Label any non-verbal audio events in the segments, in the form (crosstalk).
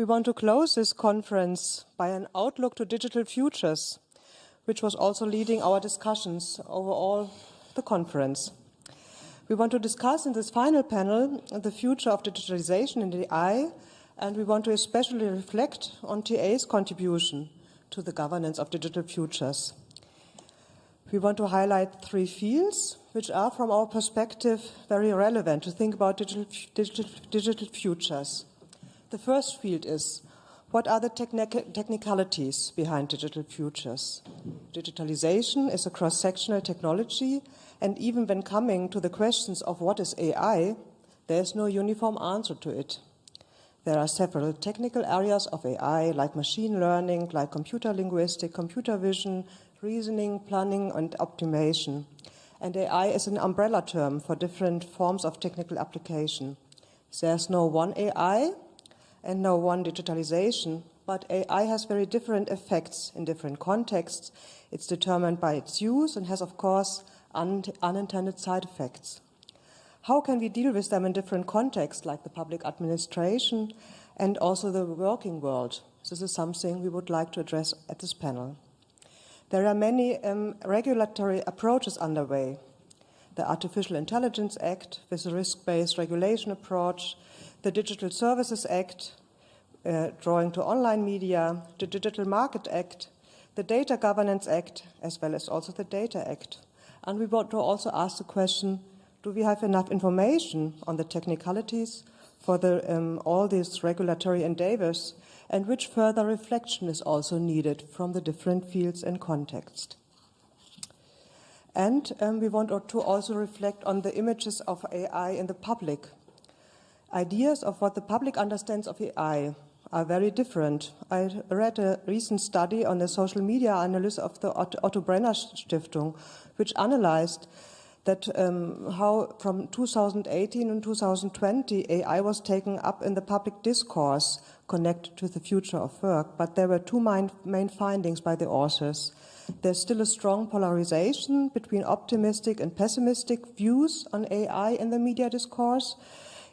We want to close this conference by an outlook to digital futures, which was also leading our discussions over all the conference. We want to discuss in this final panel the future of digitalization in the AI, and we want to especially reflect on TA's contribution to the governance of digital futures. We want to highlight three fields which are, from our perspective, very relevant to think about digital, digital, digital futures. The first field is what are the technicalities behind digital futures? Digitalization is a cross-sectional technology, and even when coming to the questions of what is AI, there is no uniform answer to it. There are several technical areas of AI, like machine learning, like computer linguistics, computer vision, reasoning, planning, and optimization. And AI is an umbrella term for different forms of technical application. There's no one AI and no one digitalization, but AI has very different effects in different contexts. It's determined by its use and has, of course, un unintended side effects. How can we deal with them in different contexts, like the public administration and also the working world? This is something we would like to address at this panel. There are many um, regulatory approaches underway. The Artificial Intelligence Act with a risk-based regulation approach, the Digital Services Act, uh, drawing to online media, the Digital Market Act, the Data Governance Act, as well as also the Data Act. And we want to also ask the question, do we have enough information on the technicalities for the, um, all these regulatory endeavors and which further reflection is also needed from the different fields and context. And um, we want to also reflect on the images of AI in the public. Ideas of what the public understands of AI are very different. I read a recent study on the social media analysis of the Otto Brenner Stiftung, which analyzed that um, how from 2018 and 2020 AI was taken up in the public discourse connected to the future of work, but there were two main, main findings by the authors. There's still a strong polarization between optimistic and pessimistic views on AI in the media discourse,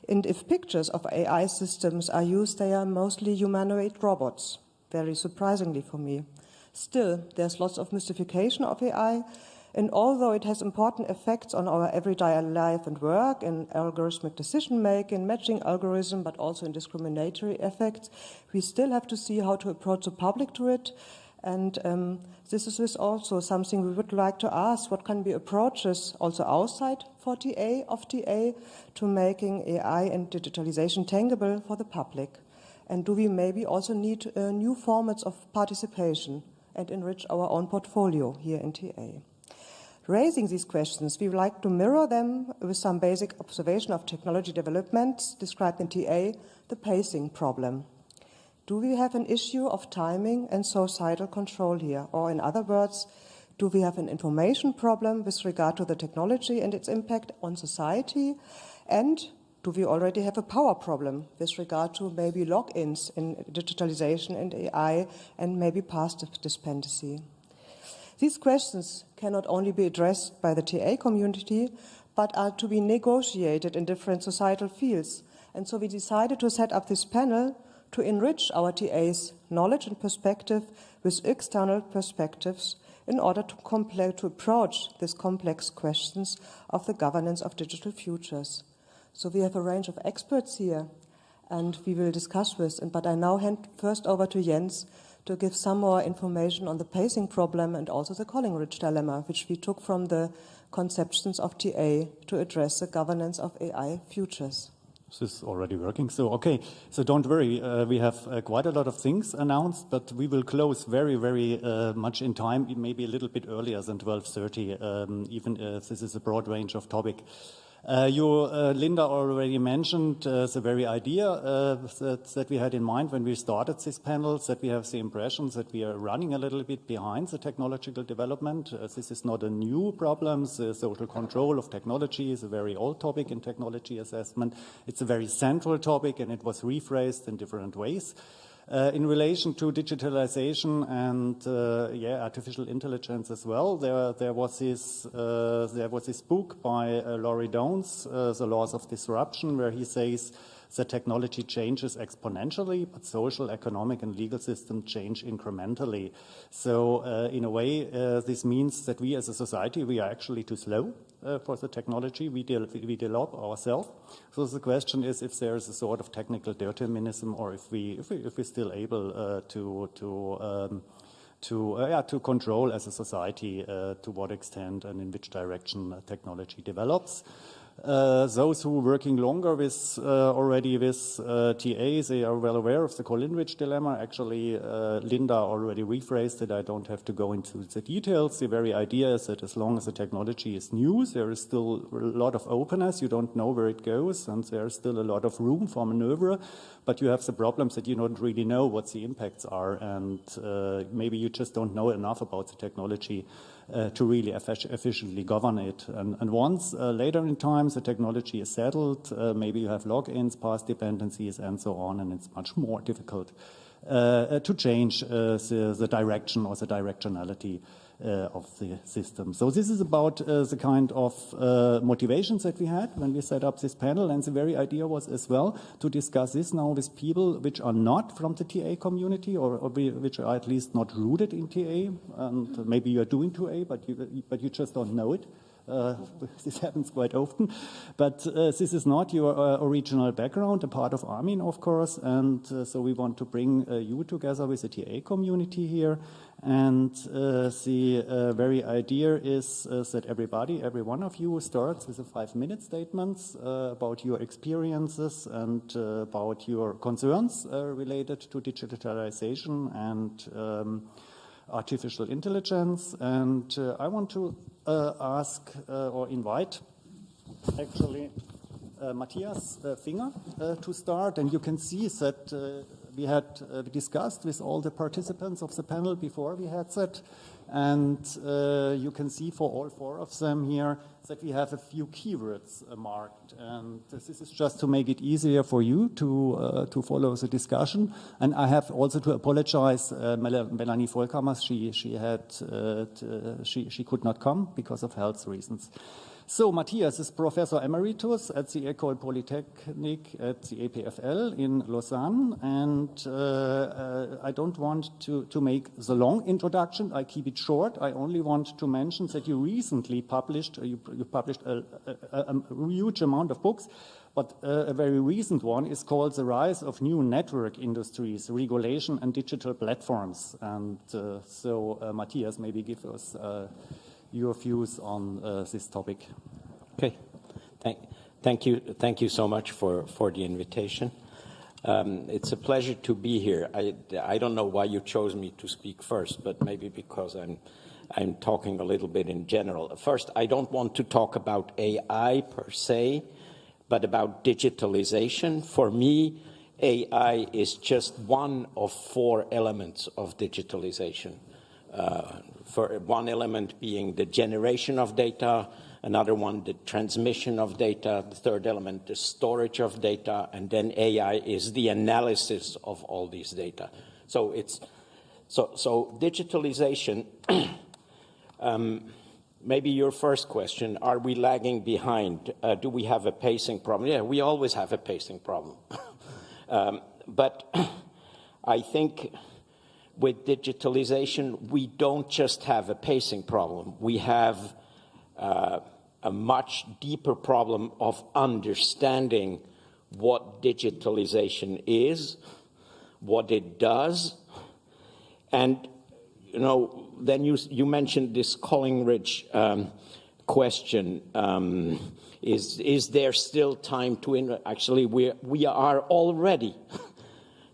and if pictures of AI systems are used, they are mostly humanoid robots, very surprisingly for me. Still, there's lots of mystification of AI, and although it has important effects on our everyday life and work, in algorithmic decision making, matching algorithm, but also in discriminatory effects, we still have to see how to approach the public to it. And um, this is also something we would like to ask, what can be approaches also outside for TA, of TA, to making AI and digitalization tangible for the public? And do we maybe also need uh, new formats of participation and enrich our own portfolio here in TA? Raising these questions, we would like to mirror them with some basic observation of technology developments described in TA, the pacing problem. Do we have an issue of timing and societal control here? Or in other words, do we have an information problem with regard to the technology and its impact on society? And do we already have a power problem with regard to maybe lock-ins in digitalization and AI and maybe path dependency? These questions cannot only be addressed by the TA community, but are to be negotiated in different societal fields. And so we decided to set up this panel to enrich our TA's knowledge and perspective with external perspectives in order to, to approach these complex questions of the governance of digital futures. So we have a range of experts here and we will discuss this. But I now hand first over to Jens to give some more information on the pacing problem and also the Collingridge dilemma, which we took from the conceptions of TA to address the governance of AI futures. This is already working. So, okay. So don't worry. Uh, we have uh, quite a lot of things announced, but we will close very, very uh, much in time, maybe a little bit earlier than 12.30, um, even if this is a broad range of topic. Uh, you, uh, Linda already mentioned uh, the very idea uh, that, that, we had in mind when we started these panels, that we have the impressions that we are running a little bit behind the technological development. Uh, this is not a new problem. The social control of technology is a very old topic in technology assessment. It's a very central topic and it was rephrased in different ways. Uh, in relation to digitalization and uh, yeah, artificial intelligence as well, there there was this uh, there was this book by uh, Larry Downes, uh, The Laws of Disruption, where he says the technology changes exponentially, but social, economic, and legal system change incrementally. So uh, in a way, uh, this means that we as a society, we are actually too slow uh, for the technology we, de we develop ourselves. So the question is if there is a sort of technical determinism or if, we, if, we, if we're still able uh, to, to um, to, uh, yeah, to control as a society uh, to what extent and in which direction technology develops. Uh, those who are working longer with uh, already with uh, TAs, they are well aware of the Collingridge dilemma. Actually, Linda already rephrased it. I don't have to go into the details. The very idea is that as long as the technology is new, there is still a lot of openness. You don't know where it goes, and there's still a lot of room for maneuver. But you have the problems that you don't really know what the impacts are, and maybe you just don't know enough about the technology uh, to really efficiently govern it. And, and once uh, later in time the technology is settled, uh, maybe you have lock-ins, path dependencies, and so on, and it's much more difficult uh, to change uh, the, the, direction or the directionality uh, of the system. So this is about uh, the kind of uh, motivations that we had when we set up this panel. And the very idea was as well to discuss this now with people which are not from the TA community or, or which are at least not rooted in TA. And maybe you're doing TA, but you, but you just don't know it. Uh, (laughs) this happens quite often. But uh, this is not your uh, original background, a part of Armin, of course. And uh, so we want to bring uh, you together with the TA community here. And uh, the very idea is, that everybody, every one of you starts with a five-minute statements about your experiences and about your concerns related to digitalization and um, artificial intelligence. And I want to ask uh, or invite actually uh, Matthias uh, Finger uh, to start. And you can see that we had discussed with all the participants of the panel before we had that. And you can see for all four of them here that we have a few keywords uh, marked. And this is just to make it easier for you to, uh, to follow the discussion. And I have also to apologize, uh, Melanie Volkammers, she, she, had, uh, she, she could not come because of health reasons. So Matthias is Professor Emeritus at the École Polytechnique at the EPFL in Lausanne. And uh, uh, I don't want to, to make the long introduction. I keep it short. I only want to mention that you recently published, uh, you, you, published a, a, a, huge amount of books, but uh, a very recent one is called The Rise of New Network Industries, Regulation and Digital Platforms. And uh, so uh, Matthias, maybe give us your views on uh, this topic. Okay. Thank, thank you. Thank you so much for, for the invitation. Um, it's a pleasure to be here. I, I don't know why you chose me to speak first, but maybe because I'm, I'm talking a little bit in general. First, I don't want to talk about AI per se, but about digitalization. For me, AI is just one of four elements of digitalization. Uh, for one element being the generation of data, another one the transmission of data, the third element the storage of data, and then AI is the analysis of all these data. So it's so so digitalization. (clears throat) um, maybe your first question: Are we lagging behind? Uh, do we have a pacing problem? Yeah, we always have a pacing problem, (laughs) um, but (clears throat) I think with digitalization, we don't just have a pacing problem. We have uh, a much deeper problem of understanding what digitalization is, what it does, and you know, then you you mentioned this Collingridge um, question: um, is is there still time to? Actually, we we are already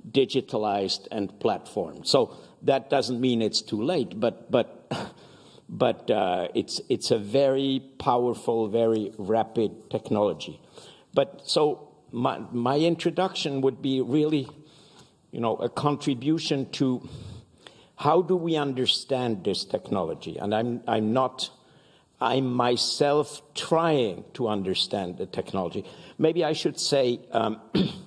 digitalized and platformed. So that doesn't mean it's too late, but but (laughs) but uh, it's it's a very powerful, very rapid technology. But so my my introduction would be really, you know, a contribution to how do we understand this technology? And I'm I'm not. I'm myself trying to understand the technology. Maybe I should say um, (clears throat)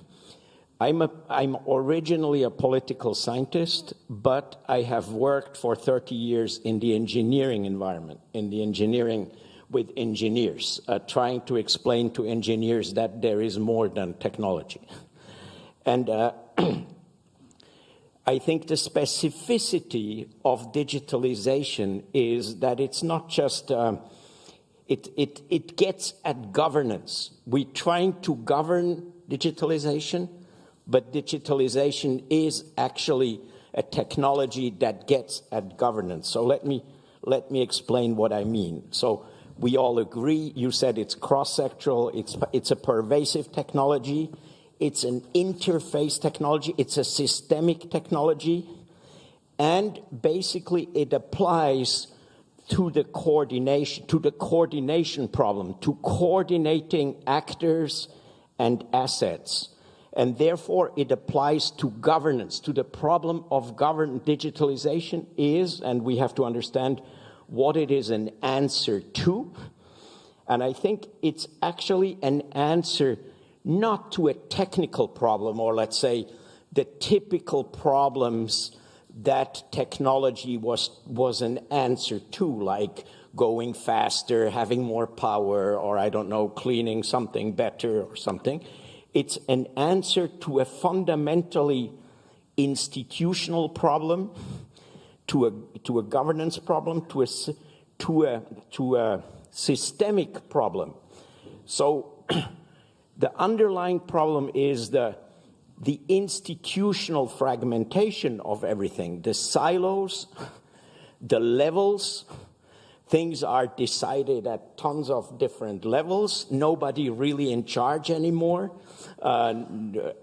I'm, a, I'm originally a political scientist, but I have worked for 30 years in the engineering environment, in the engineering with engineers, uh, trying to explain to engineers that there is more than technology. And uh, (clears throat) I think the specificity of digitalization is that it's not just, um, it, it, it gets at governance. We're trying to govern digitalization, but digitalization is actually a technology that gets at governance. So let me, let me explain what I mean. So we all agree, you said it's cross-sectoral, it's, it's a pervasive technology, it's an interface technology, it's a systemic technology, and basically it applies to the coordination, to the coordination problem, to coordinating actors and assets. And therefore it applies to governance, to the problem of govern digitalization is, and we have to understand what it is an answer to. And I think it's actually an answer not to a technical problem or let's say the typical problems that technology was, was an answer to, like going faster, having more power, or I don't know, cleaning something better or something. It's an answer to a fundamentally institutional problem, to a, to a governance problem, to a, to a, to a systemic problem. So (clears throat) The underlying problem is the, the institutional fragmentation of everything, the silos, the levels. Things are decided at tons of different levels. Nobody really in charge anymore. Uh,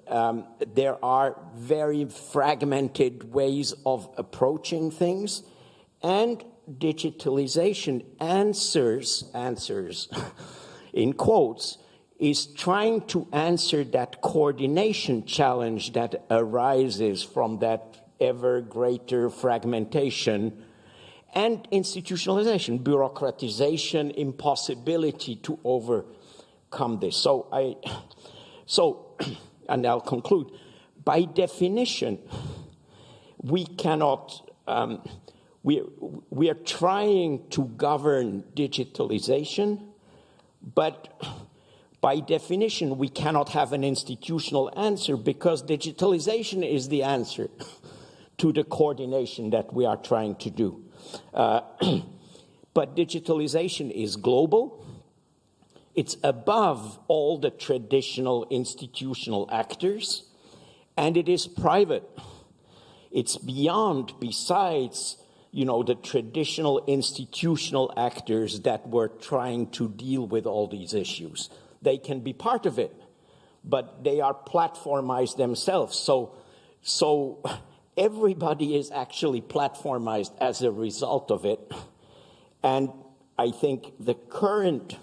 um, there are very fragmented ways of approaching things. And digitalization answers, answers (laughs) in quotes, is trying to answer that coordination challenge that arises from that ever greater fragmentation and institutionalization, bureaucratization, impossibility to overcome this. So I, so, (clears throat) and I'll conclude, by definition, we cannot, um, we, we are trying to govern digitalization, but by definition, we cannot have an institutional answer because digitalization is the answer to the coordination that we are trying to do. Uh, (clears throat) but digitalization is global. It's above all the traditional institutional actors, and it is private. It's beyond, besides, you know, the traditional institutional actors that were trying to deal with all these issues they can be part of it, but they are platformized themselves. So, so everybody is actually platformized as a result of it. And I think the current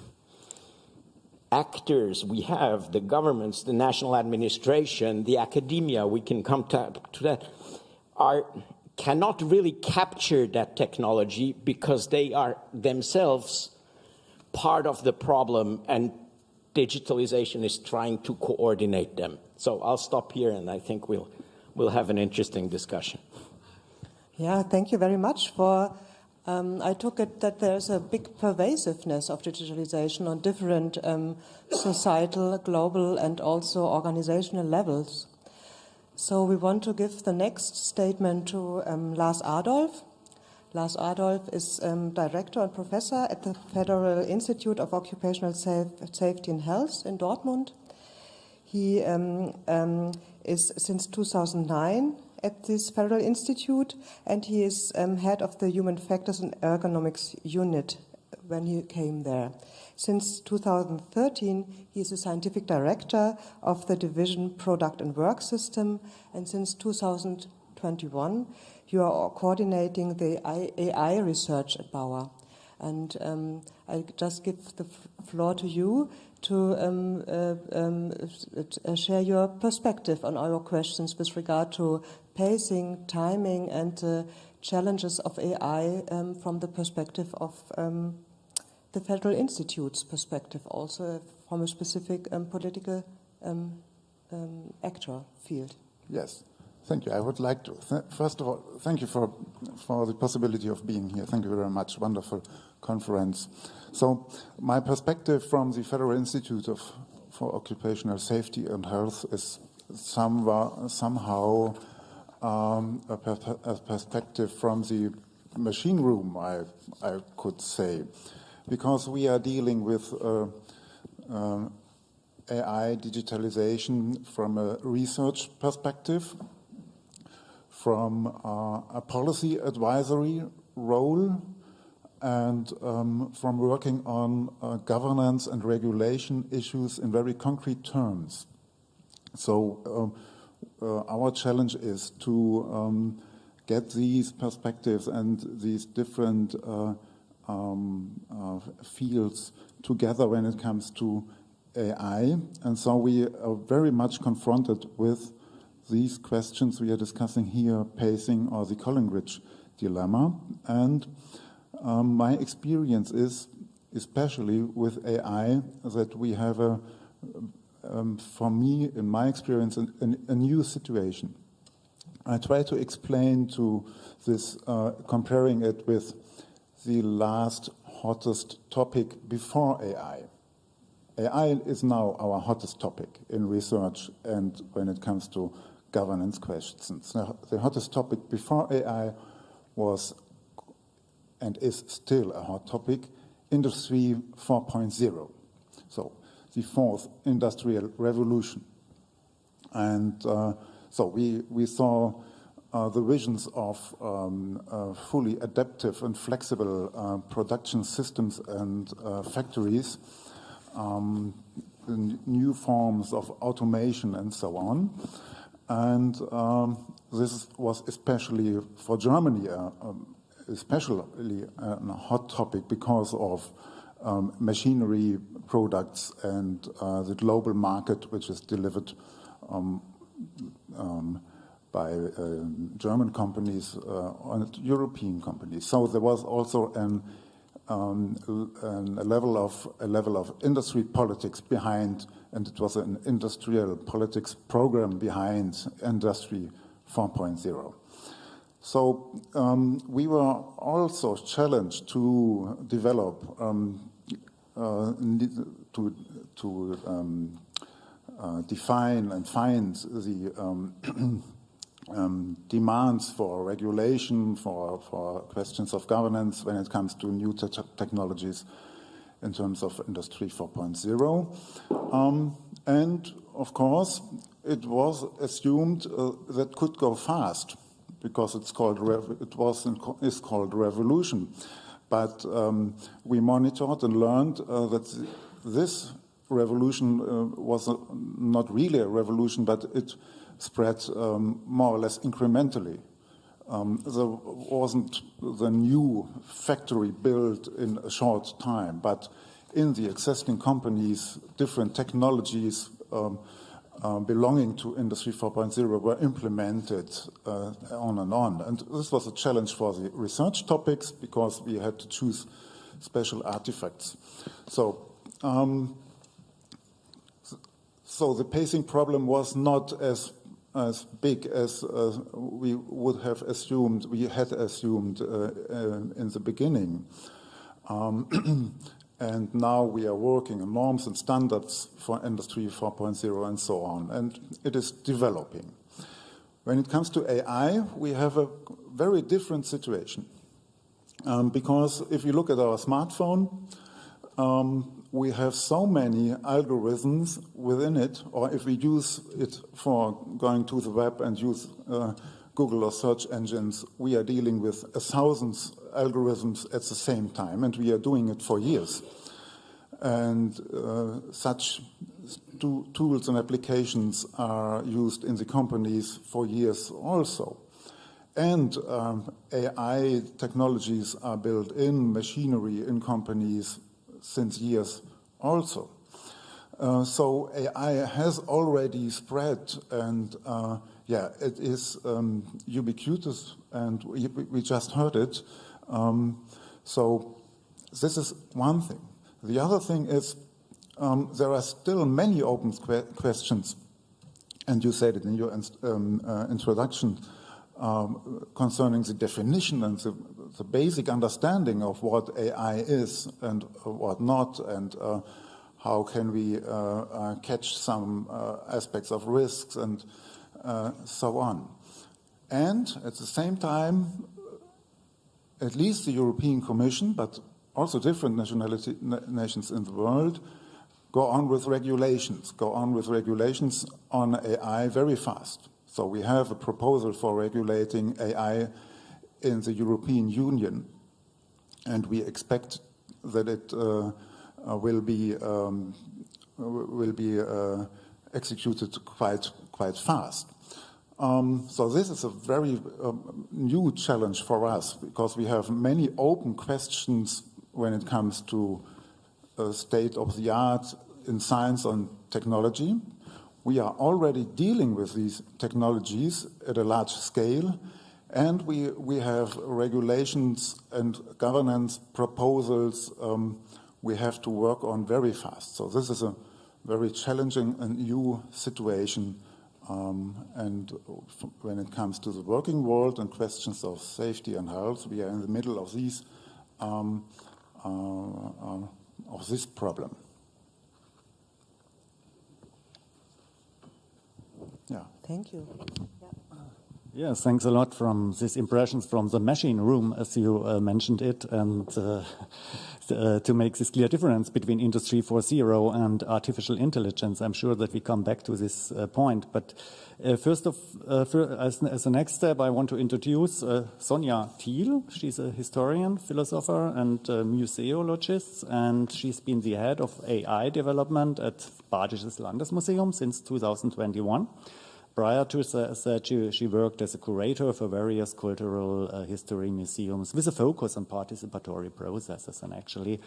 actors we have, the governments, the national administration, the academia, we can come to, to that, are cannot really capture that technology because they are themselves part of the problem and digitalization is trying to coordinate them. So I'll stop here and I think we'll, we'll have an interesting discussion. Yeah, thank you very much for, um, I took it that there's a big pervasiveness of digitalization on different um, societal, global and also organizational levels. So we want to give the next statement to um, Lars Adolph. Lars Adolph is um, director and professor at the Federal Institute of Occupational Safe, Safety and Health in Dortmund. He um, um, is since 2009 at this Federal Institute, and he is um, head of the Human Factors and Ergonomics Unit when he came there. Since 2013, he is a scientific director of the division Product and Work System, and since 2021, you are coordinating the AI research at BAuA. And um, I just give the floor to you to um, uh, um, uh, share your perspective on our questions with regard to pacing, timing, and uh, challenges of AI um, from the perspective of um, the Federal Institute's perspective, also from a specific um, political actor field. Yes, Thank you. I would like to, first of all, thank you for, for the possibility of being here. Thank you very much. Wonderful conference. So my perspective from the Federal Institute of, for Occupational Safety and Health is somehow, somehow um, a, per a, perspective from the machine room, I, I could say, because we are dealing with uh, uh, AI digitalization from a research perspective, from uh, a policy advisory role, and um, from working on uh, governance and regulation issues in very concrete terms. So um, uh, our challenge is to um, get these perspectives and these different uh, um, uh, fields together when it comes to AI. And so we are very much confronted with these questions we are discussing here, pacing or the Collingridge dilemma. And um, my experience is, especially with AI, that we have a, um, for me, in my experience, a, a, new situation. I try to explain to this, uh, comparing it with the last hottest topic before AI. AI is now our hottest topic in research and when it comes to governance questions. Now, The hottest topic before AI was and is still a hot topic, Industry 4.0. So the fourth industrial revolution. And uh, so we, we saw uh, the visions of um, uh, fully adaptive and flexible uh, production systems and uh, factories, um, new forms of automation and so on. And um, this was especially for Germany uh, um, especially a hot topic because of um, machinery products and uh, the global market, which is delivered um, um, by uh, German companies uh, and European companies. So there was also an, um, an, a level of a level of industry politics behind, and it was an industrial politics program behind Industry 4.0. So um, we were also challenged to develop, um, uh, to, to um, uh, define and find the um, (clears throat) um, demands for regulation, for, for questions of governance when it comes to new te technologies in terms of Industry 4.0. Um, and of course, it was assumed uh, that could go fast because it's called it was is called revolution. But um, we monitored and learned uh, that this revolution uh, was not really a revolution, but it spread um, more or less incrementally. Um, there wasn't the new factory built in a short time, but in the existing companies, different technologies um, uh, belonging to Industry 4.0 were implemented uh, on and on. And this was a challenge for the research topics because we had to choose special artifacts. So, um, so the pacing problem was not as as big as uh, we would have assumed, we had assumed uh, uh, in the beginning. Um, (clears throat) And now we are working on norms and standards for Industry 4.0 and so on. And it is developing. When it comes to AI, we have a very different situation. Um, because if you look at our smartphone, um, we have so many algorithms within it, or if we use it for going to the web and use uh, Google or search engines, we are dealing with a thousands algorithms at the same time, and we are doing it for years. And uh, such tools and applications are used in the companies for years also. And um, AI technologies are built in machinery in companies since years also. Uh, so AI has already spread and uh, yeah, it is um, ubiquitous and we, we, just heard it. Um, so this is one thing. The other thing is um, there are still many open que questions and you said it in your um, uh, introduction um, concerning the definition and the, the, basic understanding of what AI is and what not, and uh, how can we uh, uh catch some uh, aspects of risks and uh, so on. And at the same time, at least the European Commission, but also different nationality, nations in the world, go on with regulations, go on with regulations on AI very fast. So we have a proposal for regulating AI in the European Union, and we expect that it uh, uh will be um, will be uh, executed quite quite fast. Um, so this is a very um, new challenge for us because we have many open questions when it comes to state of the art in science and technology. We are already dealing with these technologies at a large scale, and we, we have regulations and governance proposals um, we have to work on very fast. So this is a very challenging and new situation. Um, and when it comes to the working world and questions of safety and health, we are in the middle of these um, uh, uh, of this problem. Yeah. Thank you. Yes, thanks a lot from these impressions from the machine room, as you uh, mentioned it, and uh, uh, to make this clear difference between Industry 4.0 and artificial intelligence. I'm sure that we come back to this uh, point. But uh, first of, uh, for, as, as, a next step, I want to introduce Sonja Thiel. She's a historian, philosopher, and museologist, and she's been the head of AI development at Badisches Landesmuseum since 2021. Prior to that, she, she, worked as a curator for various cultural uh, history museums with a focus on participatory processes. And actually,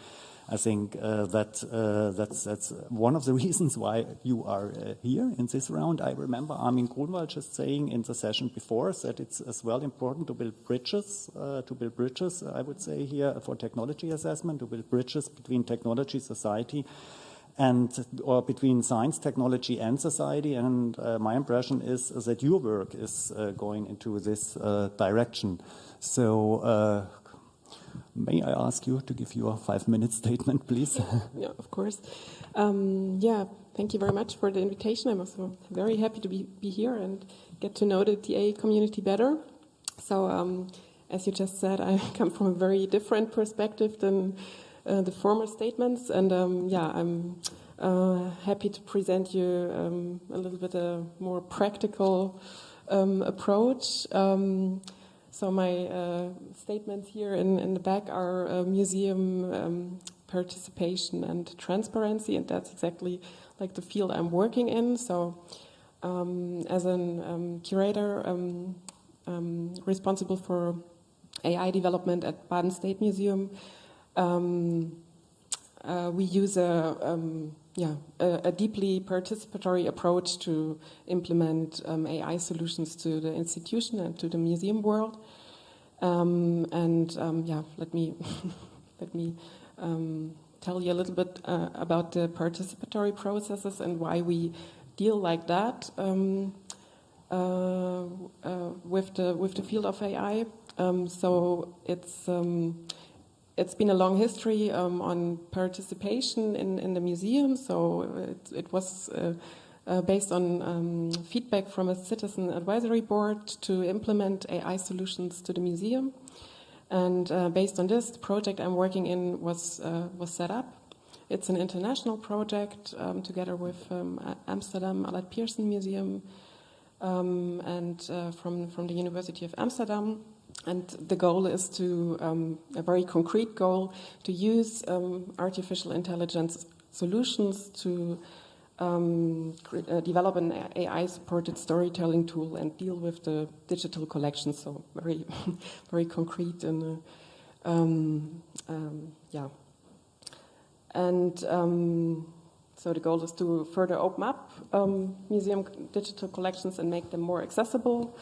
I think uh, that uh, that's, that's one of the (laughs) reasons why you are uh, here in this round. I remember Armin Grunwald just saying in the session before that it's as well important to build bridges, uh, to build bridges, I would say here, for technology assessment, to build bridges between technology, society, and or between science, technology, and society. And uh, my impression is, that your work is uh, going into this uh, direction. So, uh, may I ask you to give your five-minute (laughs) statement, please? (laughs) yeah, of course. Um, yeah, thank you very much for the invitation. I'm also very happy to be, be here and get to know the TA community better. So, um, as you just said, (laughs) I come from a very different perspective than uh, the former statements. And um, yeah, I'm uh, happy to present you um, a little bit a more practical um, approach. Um, so my uh, statements here in, in, the back are uh, museum um, participation and transparency, and that's exactly like the field I'm working in. So um, as a curator responsible for AI development at Baden State Museum, um, uh, we use a, um, yeah, a, a, deeply participatory approach to implement um, AI solutions to the institution and to the museum world. Um, and um, yeah, let me (laughs) let me um, tell you a little bit uh, about the participatory processes and why we deal like that uh, uh, with the with the field of AI. so it's it's been a long history um, on participation in, in the museum. So it, it was uh, uh, based on um, feedback from a citizen advisory board to implement AI solutions to the museum. And uh, based on this, the project I'm working in was, uh, was set up. It's an international project um, together with um, Amsterdam Allard Pierson Museum um, and uh, from, from the University of Amsterdam. And the goal is to, um, a very concrete goal, to use um, artificial intelligence solutions to um, uh, develop an AI-supported storytelling tool and deal with the digital collection. So very, (laughs) very concrete and uh, um, um, yeah. And um, so the goal is to further open up museum digital collections and make them more accessible.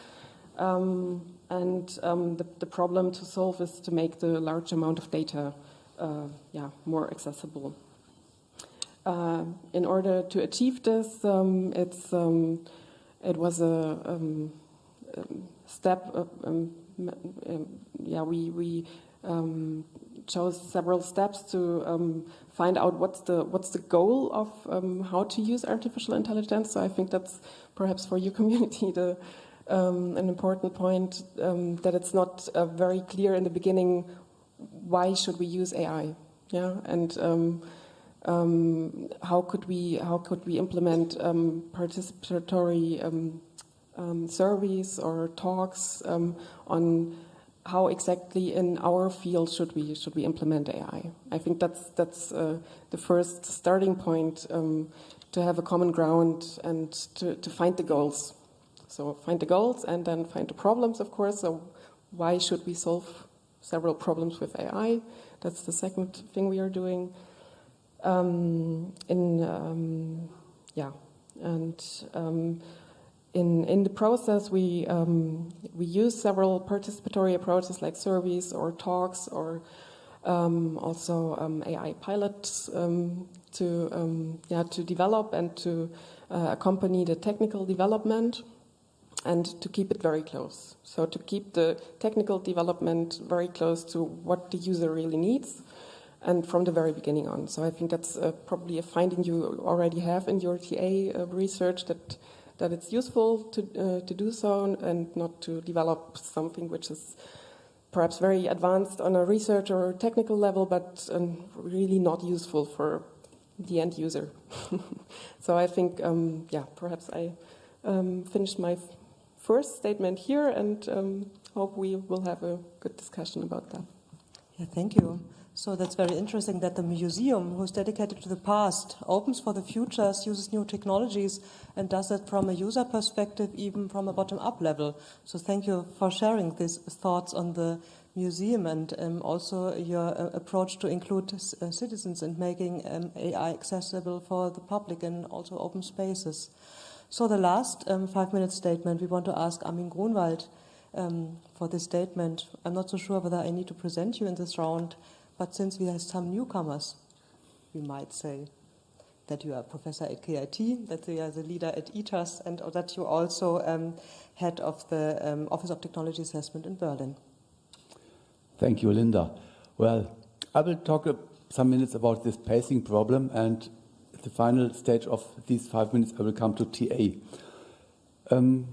Um, and um, the, the, problem to solve is to make the large amount of data uh, yeah, more accessible. Uh, in order to achieve this, um, it's um, it was a um, um, step. Uh, um, yeah, we we um, chose several steps to um, find out what's the what's the goal of um, how to use artificial intelligence. So I think that's perhaps for your (laughs) community the um, an important point um, that it's not uh, very clear in the beginning why should we use AI, yeah, and um, um, how could we how could we implement participatory surveys or talks on how exactly in our field should we should we implement AI? I think that's that's uh, the first starting point um, to have a common ground and to, to find the goals. So find the goals and then find the problems, of course. So why should we solve several problems with AI? That's the second thing we are doing. Um, in um, yeah, and um, in, in the process, we, um, we use several participatory approaches like surveys or talks or um, also um, AI pilots to, yeah, to develop and to uh, accompany the technical development and to keep it very close. So to keep the technical development very close to what the user really needs and from the very beginning on. So I think that's uh, probably a finding you already have in your TA uh, research that that it's useful to, uh, to do so and not to develop something which is perhaps very advanced on a research or technical level, but um, really not useful for the end user. (laughs) so I think, um, yeah, perhaps I um, finished my first statement here and um, hope we will have a good discussion about that. Yeah, thank you. So that's very interesting that the museum, who's dedicated to the past, opens for the futures, uses new technologies, and does that from a user perspective, even from a bottom-up level. So thank you for sharing these thoughts on the museum and um, also your uh, approach to include uh, citizens and making um, AI accessible for the public and also open spaces. So the last um, five-minute statement, we want to ask Armin Grunwald um, for this statement. I'm not so sure whether I need to present you in this round. But since we have some newcomers, we might say that you are a professor at KIT, that you are the leader at ITAS, and that you are also um, head of the um, Office of Technology Assessment in Berlin. Thank you, Linda. Well, I will talk some minutes about this pacing problem, and the final stage of these five minutes, I will come to TA. Um,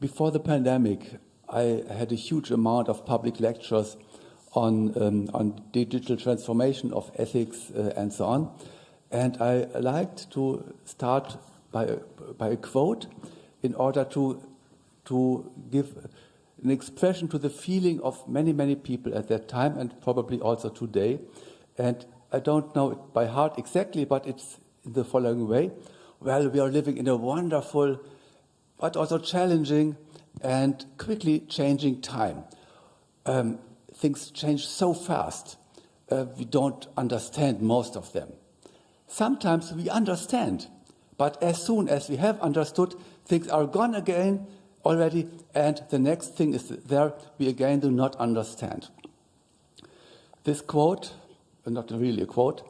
before the pandemic, I had a huge amount of public lectures on, um, on digital transformation of ethics uh, and so on. And I liked to start by a, by a quote in order to, to give an expression to the feeling of many, many people at that time and probably also today. And I don't know it by heart exactly, but it's in the following way. Well, we are living in a wonderful, but also challenging and quickly changing time. Um, things change so fast, uh, we don't understand most of them. Sometimes we understand, but as soon as we have understood, things are gone again already, and the next thing is there, we again do not understand. This quote, uh, not really a quote,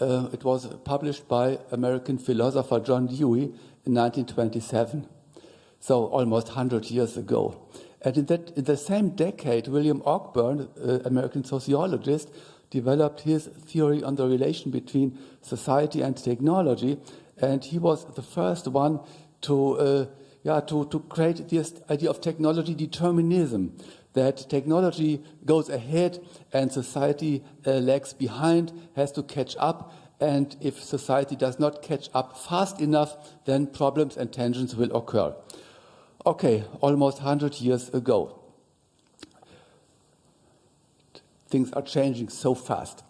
uh, it was published by American philosopher John Dewey in 1927, so almost 100 years ago. And in, that, in the same decade, William Ogburn, uh, American sociologist, developed his theory on the relation between society and technology. And he was the first one to, uh, yeah, to, to create this idea of technology determinism, that technology goes ahead and society uh, lags behind, has to catch up. And if society does not catch up fast enough, then problems and tensions will occur okay, almost 100 years ago. Things are changing so fast.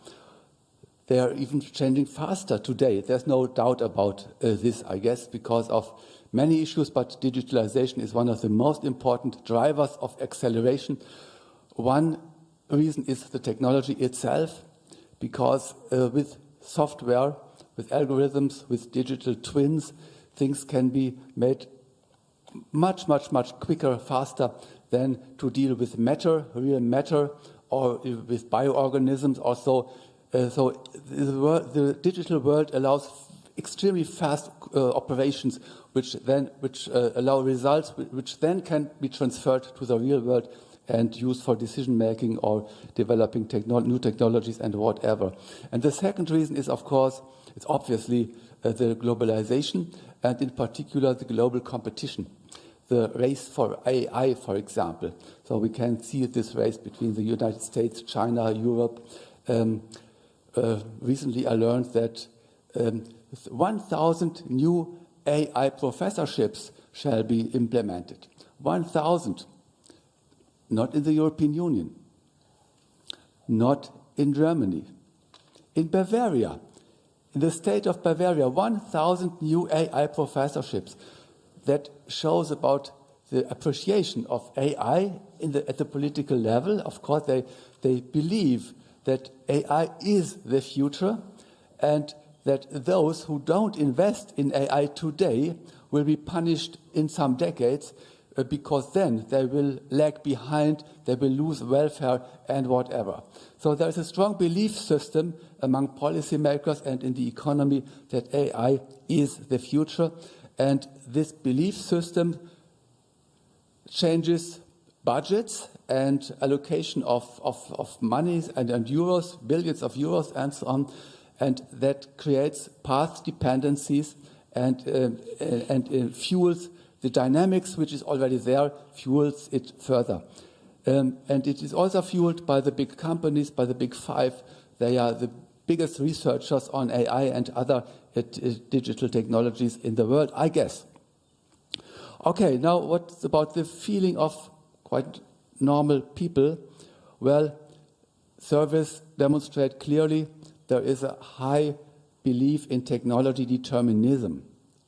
They are even changing faster today. There's no doubt about uh, this, I guess, because of many issues, but digitalization is one of the most important drivers of acceleration. One reason is the technology itself, because uh, with software, with algorithms, with digital twins, things can be made much, much, much quicker, faster than to deal with matter, real matter, or with bioorganisms. Also, uh, so the, the, digital world allows extremely fast uh, operations which then which uh, allow results which then can be transferred to the real world and used for decision making or developing new technologies and whatever. And the second reason is, of course, it's obviously uh, the globalization and in particular the global competition. The race for AI, for example. So we can see this race between the United States, China, Europe. Um, uh, recently, I learned that um, 1,000 new AI professorships shall be implemented. 1,000 not in the European Union, not in Germany, in Bavaria, in the state of Bavaria, 1,000 new AI professorships. That shows about the appreciation of AI the, at the political level. Of course, they, they believe that AI is the future and that those who don't invest in AI today will be punished in some decades uh, because then they will lag behind, they will lose welfare and whatever. So there is a strong belief system among policymakers and in the economy that AI is the future. And this belief system changes budgets and allocation of, of, of monies and, and euros, billions of euros and so on. And that creates path dependencies and, uh, and uh, fuels the dynamics which is already there fuels it further. Um, and it is also fueled by the big companies, by the big five. They are the biggest researchers on AI and other uh, digital technologies in the world, I guess. Okay, now what's about the feeling of quite normal people? Well, surveys demonstrate clearly there is a high belief in technology determinism.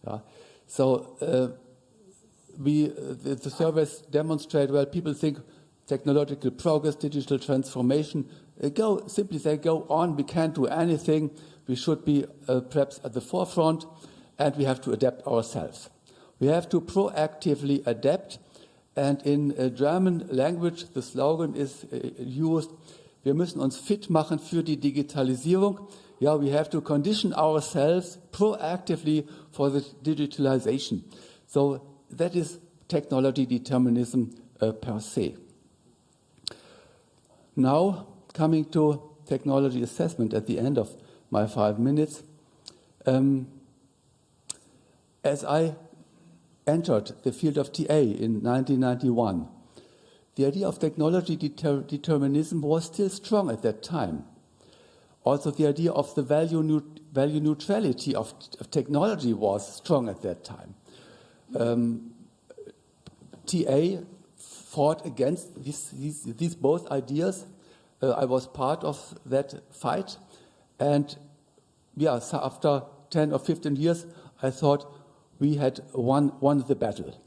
Yeah? So uh, we, the, the surveys demonstrate, well, people think technological progress, digital transformation, go, simply say, go on, we can't do anything, we should be uh, perhaps at the forefront, and we have to adapt ourselves. We have to proactively adapt, and in uh, German language, the slogan is uh, used, wir müssen uns fit machen für die Digitalisierung. Yeah, we have to condition ourselves proactively for the digitalization. So that is technology determinism uh, per se. Now, coming to technology assessment at the end of my five minutes. Um, as I entered the field of TA in 1991, the idea of technology deter determinism was still strong at that time. Also, the idea of the value, value neutrality of, of technology was strong at that time um, TA fought against these, these, these both ideas. Uh, I was part of that fight. And yeah, so after 10 or 15 years, I thought we had won, won the battle.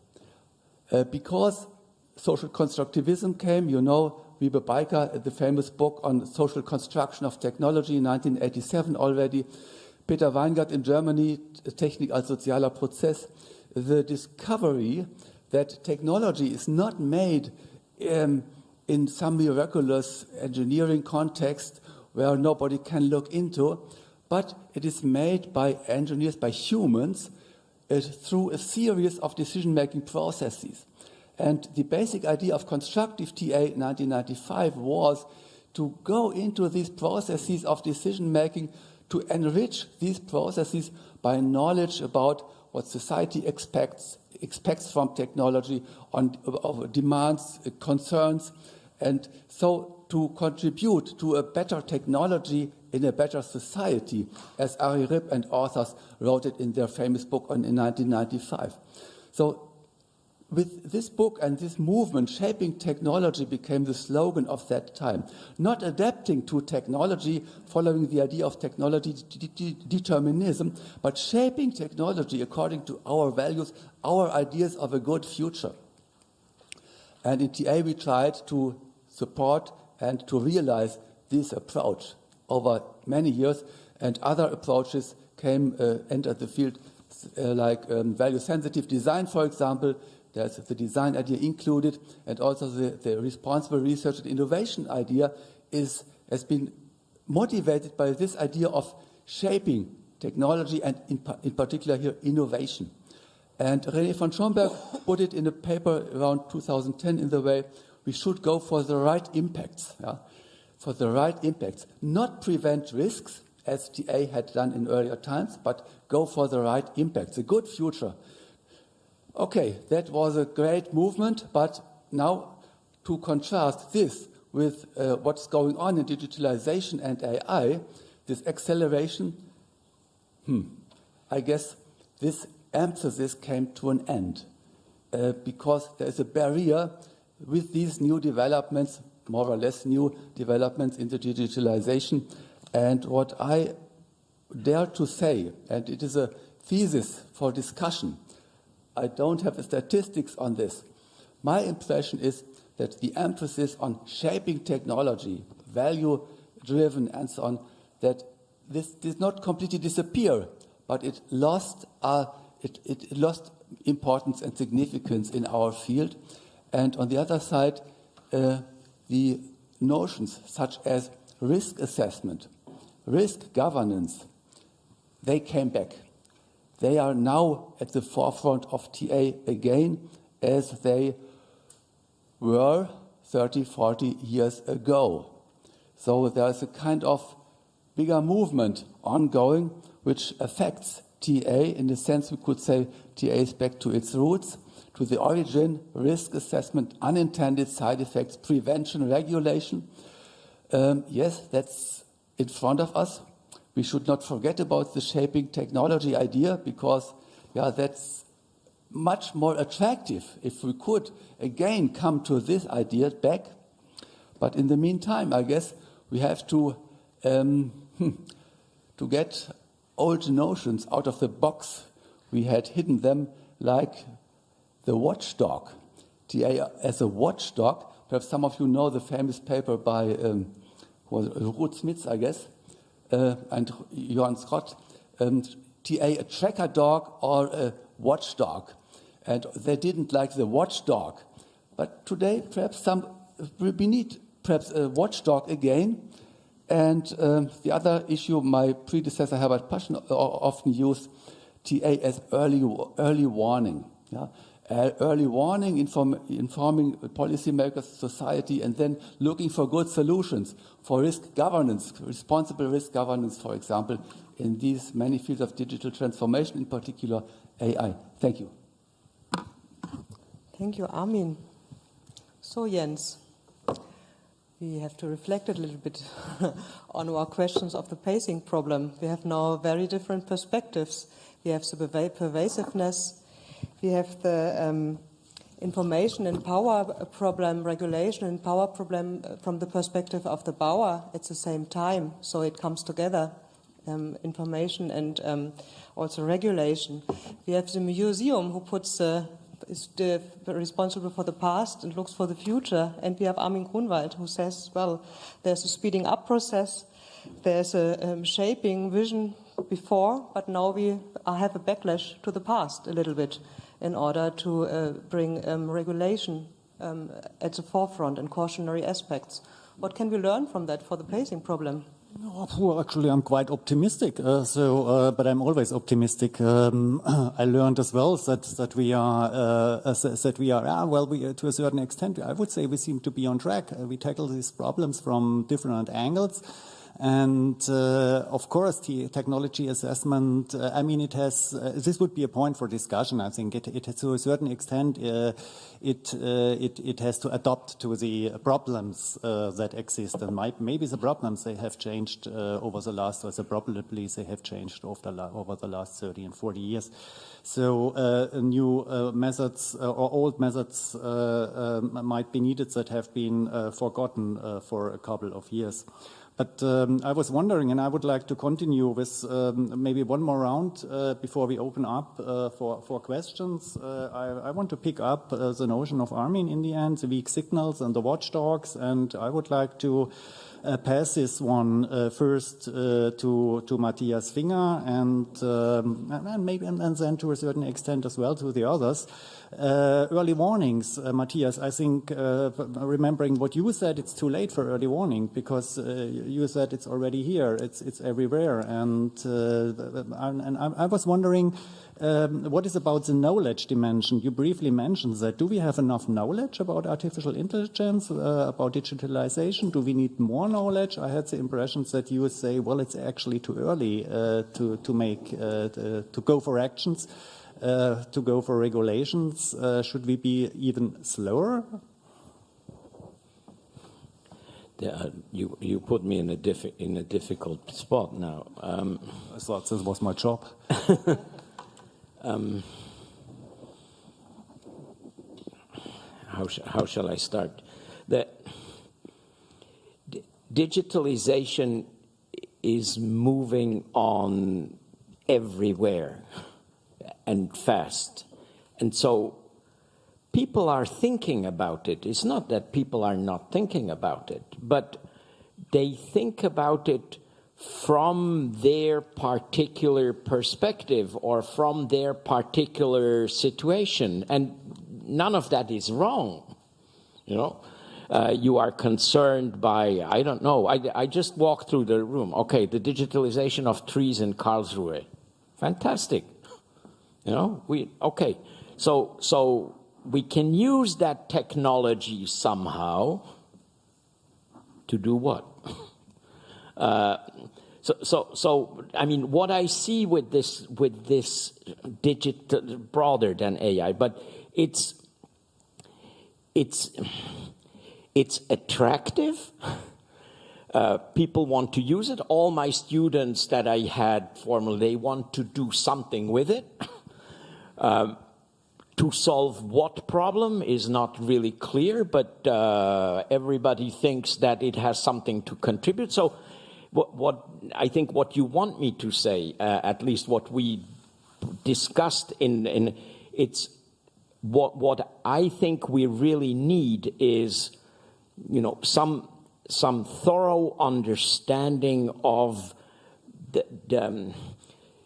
Uh, because social constructivism came, you know, Wiebe Bijker, the famous book on social construction of technology in 1987 already, Peter Weingart in Germany, Technik als sozialer Prozess, the discovery that technology is not made um, in some miraculous engineering context where nobody can look into, but it is made by engineers, by humans, uh, through a series of decision-making processes. And the basic idea of constructive TA 1995 was to go into these processes of decision-making to enrich these processes by knowledge about what society expects, expects from technology, on demands, concerns, and so to contribute to a better technology in a better society, as Arie Rip and authors wrote it in their famous book on, in 1995. So with this book and this movement, shaping technology became the slogan of that time. Not adapting to technology, following the idea of technology determinism, but shaping technology according to our values, our ideas of a good future. And in TA, we tried to support and to realize this approach over many years, and other approaches came, uh, entered the field, uh, like um, value sensitive design, for example, there's the design idea included, and also the, the responsible research and innovation idea is, has been motivated by this idea of shaping technology and in, in particular here innovation. And René von Schomberg put it in a paper around 2010 in the way we should go for the right impacts, yeah? for the right impacts, not prevent risks as TA had done in earlier times, but go for the right impacts, a good future. Okay, that was a great movement, but now to contrast this with uh, what's going on in digitalization and AI, this acceleration, hmm, I guess this emphasis came to an end uh, because there is a barrier with these new developments, more or less new developments in the digitalization. And what I dare to say, and it is a thesis for discussion, I don't have statistics on this. My impression is that the emphasis on shaping technology, value driven, and so on, that this did not completely disappear, but it lost, uh, it, it lost importance and significance in our field. And on the other side, uh, the notions such as risk assessment, risk governance, they came back. They are now at the forefront of TA again as they were 30, 40 years ago. So there's a kind of bigger movement ongoing which affects TA in the sense we could say TA is back to its roots to the origin, risk assessment, unintended side effects, prevention, regulation. Um, yes, that's in front of us. We should not forget about the shaping technology idea because, yeah, that's much more attractive if we could again come to this idea back. But in the meantime, I guess we have to um, (laughs) to get old notions out of the box. We had hidden them like the watchdog. TA as a watchdog. Perhaps some of you know the famous paper by um, Ruud Smits, I guess, uh, and Johan Schot. Um, TA, a tracker dog or a watchdog. And they didn't like the watchdog. But today, perhaps some, we need perhaps a watchdog again. And um, the other issue, my predecessor Herbert Paschen often used TA as early, early warning. Yeah? Uh, early warning, inform informing policymakers, society, and then looking for good solutions for risk governance, responsible risk governance, for example, in these many fields of digital transformation, in particular AI. Thank you. Thank you, Armin. So, Jens, we have to reflect a little bit (laughs) on our questions of the pacing problem. We have now very different perspectives. We have the pervasiveness we have the um, information and power problem, regulation and power problem uh, from the perspective of the BAuA at the same time. So it comes together, um, information and um, also regulation. We have the museum who puts uh, is the, responsible for the past and looks for the future. And we have Armin Grunwald who says, well, there's a speeding up process, there's a um, shaping vision before, but now we have a backlash to the past a little bit in order to uh, bring um, regulation um, at the forefront and cautionary aspects. What can we learn from that for the pacing problem? well, actually, I'm quite optimistic. Uh, so, uh, but I'm always optimistic. Um, (clears throat) I learned as well that that we are uh, that we are ah, well, we, to a certain extent, I would say we seem to be on track. Uh, we tackle these problems from different angles. And uh, of course, the technology assessment, uh, I mean, it has, uh, this would be a point for discussion, I think. It, it to a certain extent, uh, it, uh, it, it has to adapt to the problems uh, that exist. And might, maybe the problems they have changed over the last, or the probably they have changed over the, over the last 30 and 40 years. So new methods or old methods might be needed that have been forgotten for a couple of years. But um, I was wondering, and I would like to continue with um, maybe one more round uh, before we open up uh, for, for questions. Uh, I, I, want to pick up uh, the notion of Armin in the end, the weak signals and the watchdogs, and I would like to pass this one uh, first uh, to to Matthias Finger and, um, and maybe and, and, then to a certain extent as well to the others. Uh, early warnings, uh, Matthias. I think remembering what you said, it's too late for early warning because you said it's already here. It's it's everywhere, and and I, I was wondering. Um, what is about the knowledge dimension? You briefly mentioned that. Do we have enough knowledge about artificial intelligence, uh, about digitalization? Do we need more knowledge? I had the impression that you would say, well, it's actually too early uh, to, to make, uh, to, to, go for actions, uh, to go for regulations. Uh, should we be even slower? You you put me in a in a difficult spot now. Um, I thought this was my job. (laughs) Um, how, sh how shall I start? The digitalization is moving on everywhere and fast. And so people are thinking about it. It's not that people are not thinking about it, but they think about it from their particular perspective or from their particular situation. And none of that is wrong, you know. Uh, you are concerned by, I don't know, I, I just walked through the room. Okay, the digitalization of trees in Karlsruhe. Fantastic. You know, we, okay. So, so we can use that technology somehow to do what? Uh, so, so, so, I mean, what I see with this, with this digital, broader than AI, but it's, it's, it's attractive. Uh, people want to use it. All my students that I had formerly, they want to do something with it. (laughs) Um, to solve what problem is not really clear, but uh, everybody thinks that it has something to contribute. So what, what I think what you want me to say, uh, at least what we discussed in, in it's what what I think we really need is, you know, some some thorough understanding of the, the um,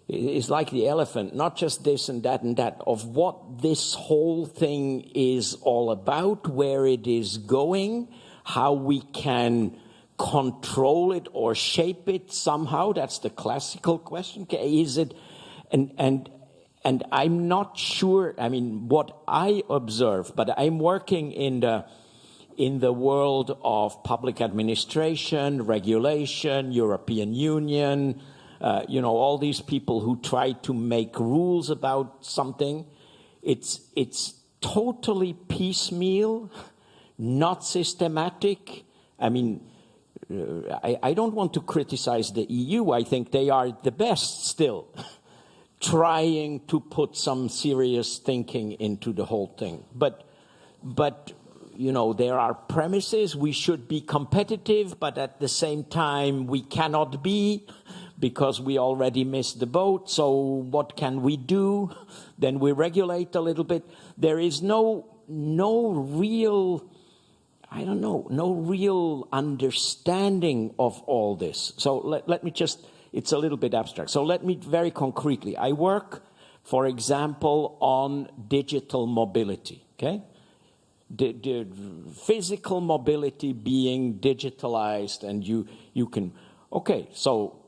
like the elephant, not just this and that and that, of what this whole thing is all about, where it is going, how we can control it or shape it somehow? That's the classical question. Is it, and, and, and I'm not sure, I mean, what I observe, but I'm working in the, in the world of public administration, regulation, European Union, uh, you know, all these people who try to make rules about something. It's, it's totally piecemeal, not systematic. I mean, I, I, don't want to criticize the EU. I think they are the best still, trying to put some serious thinking into the whole thing. But, but you know, there are premises. We should be competitive, but at the same time, we cannot be because we already missed the boat. So what can we do? Then we regulate a little bit. There is no no real I don't know, no real understanding of all this. So let, let me just, it's a little bit abstract. So let me very concretely, I work, for example, on digital mobility, okay? The physical mobility being digitalized and you, you can, okay, so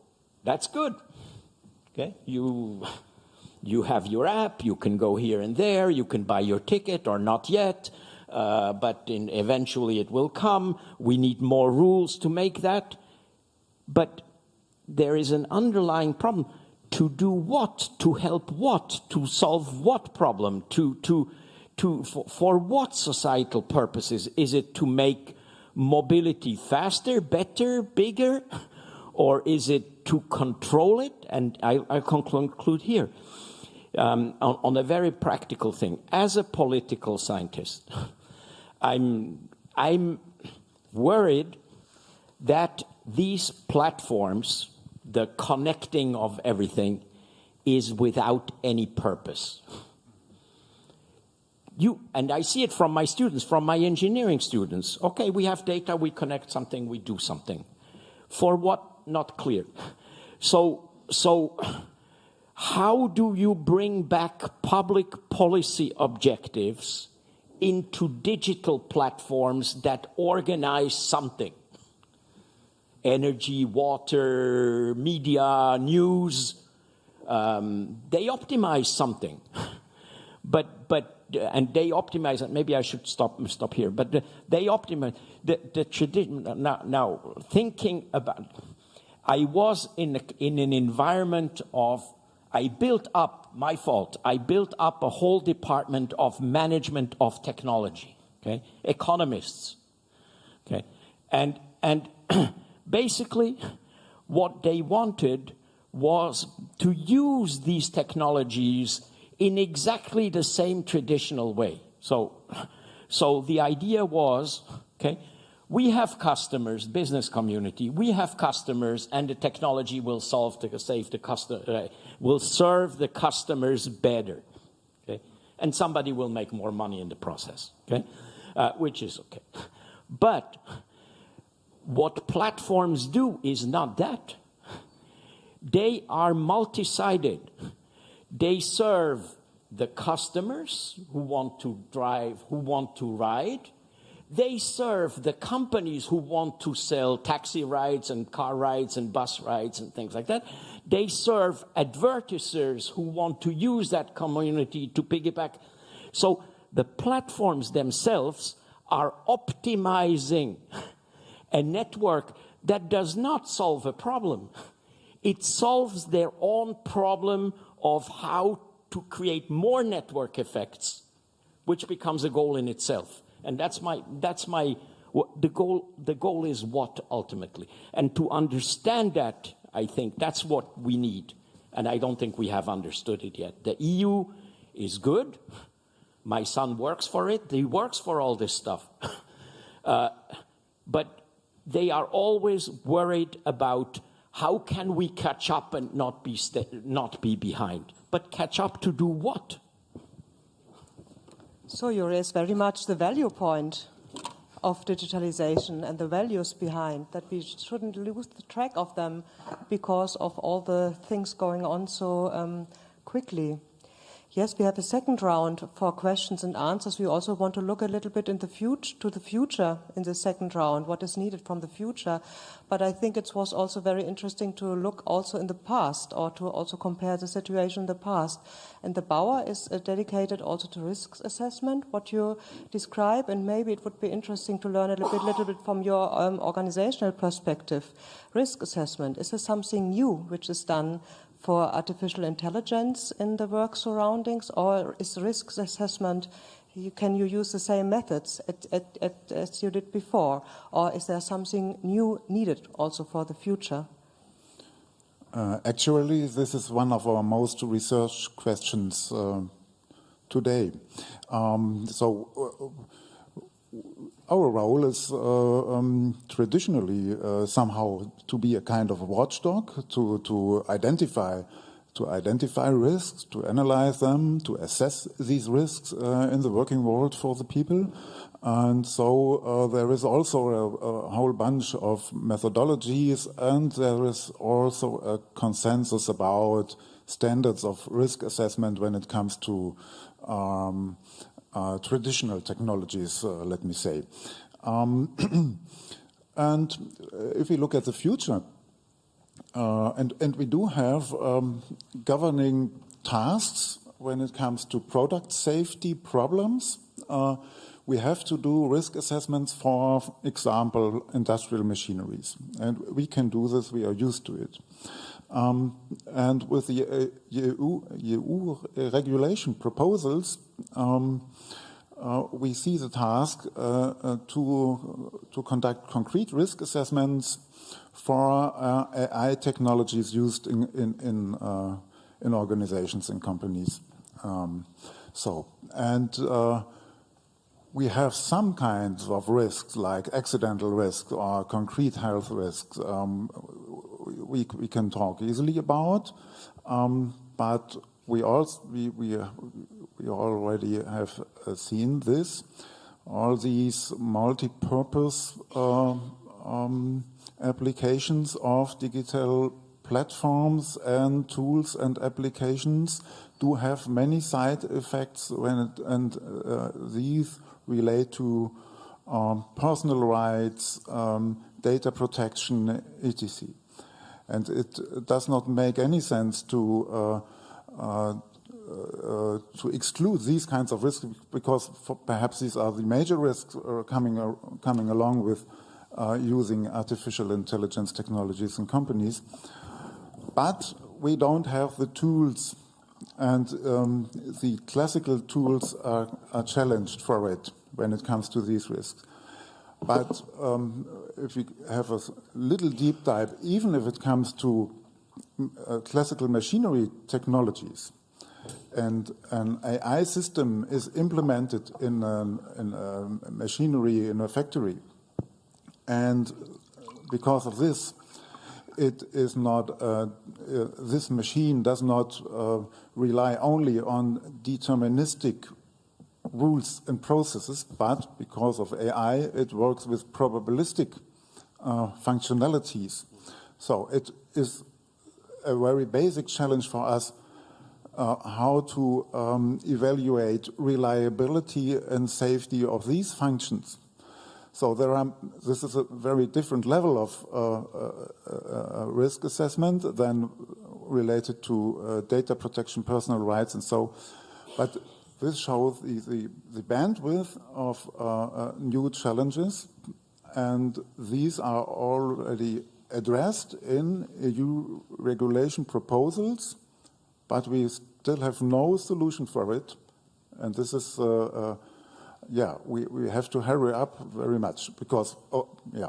that's good, okay? You, you have your app, you can go here and there, you can buy your ticket or not yet, uh, but in, eventually it will come. We need more rules to make that. But there is an underlying problem. To do what? To help what? To solve what problem? To, to, to, for, for what societal purposes? Is it to make mobility faster, better, bigger? (laughs) Or is it to control it? And I, I conclude here um, on, on a very practical thing. As a political scientist, (laughs) I'm, I'm worried that these platforms, the connecting of everything, is without any purpose. You, and I see it from my students, from my engineering students. Okay, we have data, we connect something, we do something. For what? Not clear. So, so how do you bring back public policy objectives into digital platforms that organize something? Energy, water, media, news, um, they optimize something. (laughs) but, but, and they optimize it. Maybe I should stop, stop here. But the, they optimize the, the tradition. Now, now, thinking about, I was in, a, in an environment of I built up, my fault, I built up a whole department of management of technology, okay? Economists, okay? And, and (clears throat) basically, what they wanted was to use these technologies in exactly the same traditional way. So, so the idea was, okay, we have customers, business community, we have customers, and the technology will solve the, save the customer, uh, will serve the customers better. Okay? And somebody will make more money in the process, okay? Uh, which is okay. But what platforms do is not that. They are multi-sided. They serve the customers who want to drive, who want to ride, they serve the companies who want to sell taxi rides and car rides and bus rides and things like that. They serve advertisers who want to use that community to piggyback. So the platforms themselves are optimizing a network that does not solve a problem. It solves their own problem of how to create more network effects, which becomes a goal in itself. And that's my, that's my, the goal, the goal is what ultimately? And to understand that, I think that's what we need. And I don't think we have understood it yet. The EU is good. My son works for it. He works for all this stuff. (laughs) uh, but they are always worried about how can we catch up and not be, not be behind. But catch up to do what? So you raise very much the value point of digitalization and the values behind that we shouldn't lose the track of them because of all the things going on so um, quickly. Yes, we have a second round for questions and answers. We also want to look a little bit in the future, to the future in the second round, what is needed from the future. But I think it was also very interesting to look also in the past or to also compare the situation in the past. And the BAuA is uh, dedicated also to risk assessment, what you describe, and maybe it would be interesting to learn a little bit, little bit from your um, organizational perspective. Risk assessment, is there something new which is done for artificial intelligence in the work surroundings, or is risk assessment, you, can you use the same methods at, at, at, as you did before, or is there something new needed also for the future? Uh, actually, this is one of our most researched questions uh, today. Um, so, uh, our role is uh, um, traditionally uh, somehow to be a kind of watchdog to to identify to identify risks, to analyze them, to assess these risks uh, in the working world for the people. And so uh, there is also a, a, whole bunch of methodologies, and there is also a consensus about standards of risk assessment when it comes to um, traditional technologies, uh, let me say. Um, (clears throat) and uh, if we look at the future, and, and we do have um, governing tasks when it comes to product safety problems. Uh, we have to do risk assessments for example, industrial machineries. And we can do this, we are used to it. Um, and with the uh, EU, EU regulation proposals, um, uh, we see the task uh, uh to, to conduct concrete risk assessments for uh, AI technologies used in, in, in, in organizations and companies. Um, so, and we have some kinds of risks like accidental risks or concrete health risks um, we, we can talk easily about, um, but we also we, we, we already have uh, seen this. All these multi-purpose uh, um, applications of digital platforms and tools and applications do have many side effects when it, and uh, these relate to um, personal rights, um, data protection, etc. And it does not make any sense to uh, uh, uh, to exclude these kinds of risks because perhaps these are the major risks uh, coming uh, coming along with uh, using artificial intelligence technologies in companies. But we don't have the tools, and um, the classical tools are, are, challenged for it when it comes to these risks. But um, if we have a little deep dive, even if it comes to uh, classical machinery technologies, and an AI system is implemented in, in a machinery in a factory, and because of this, it is not, uh, uh, this machine does not uh, rely only on deterministic rules and processes, but because of AI, it works with probabilistic uh, functionalities. So it is a very basic challenge for us how to um, evaluate reliability and safety of these functions. So there are, this is a very different level of uh, uh, uh risk assessment than related to uh, data protection, personal rights, and so. But this shows the, the, the bandwidth of uh, new challenges, and these are already addressed in EU regulation proposals, but we still have no solution for it. And this is yeah, we, we have to hurry up very much because, oh, yeah,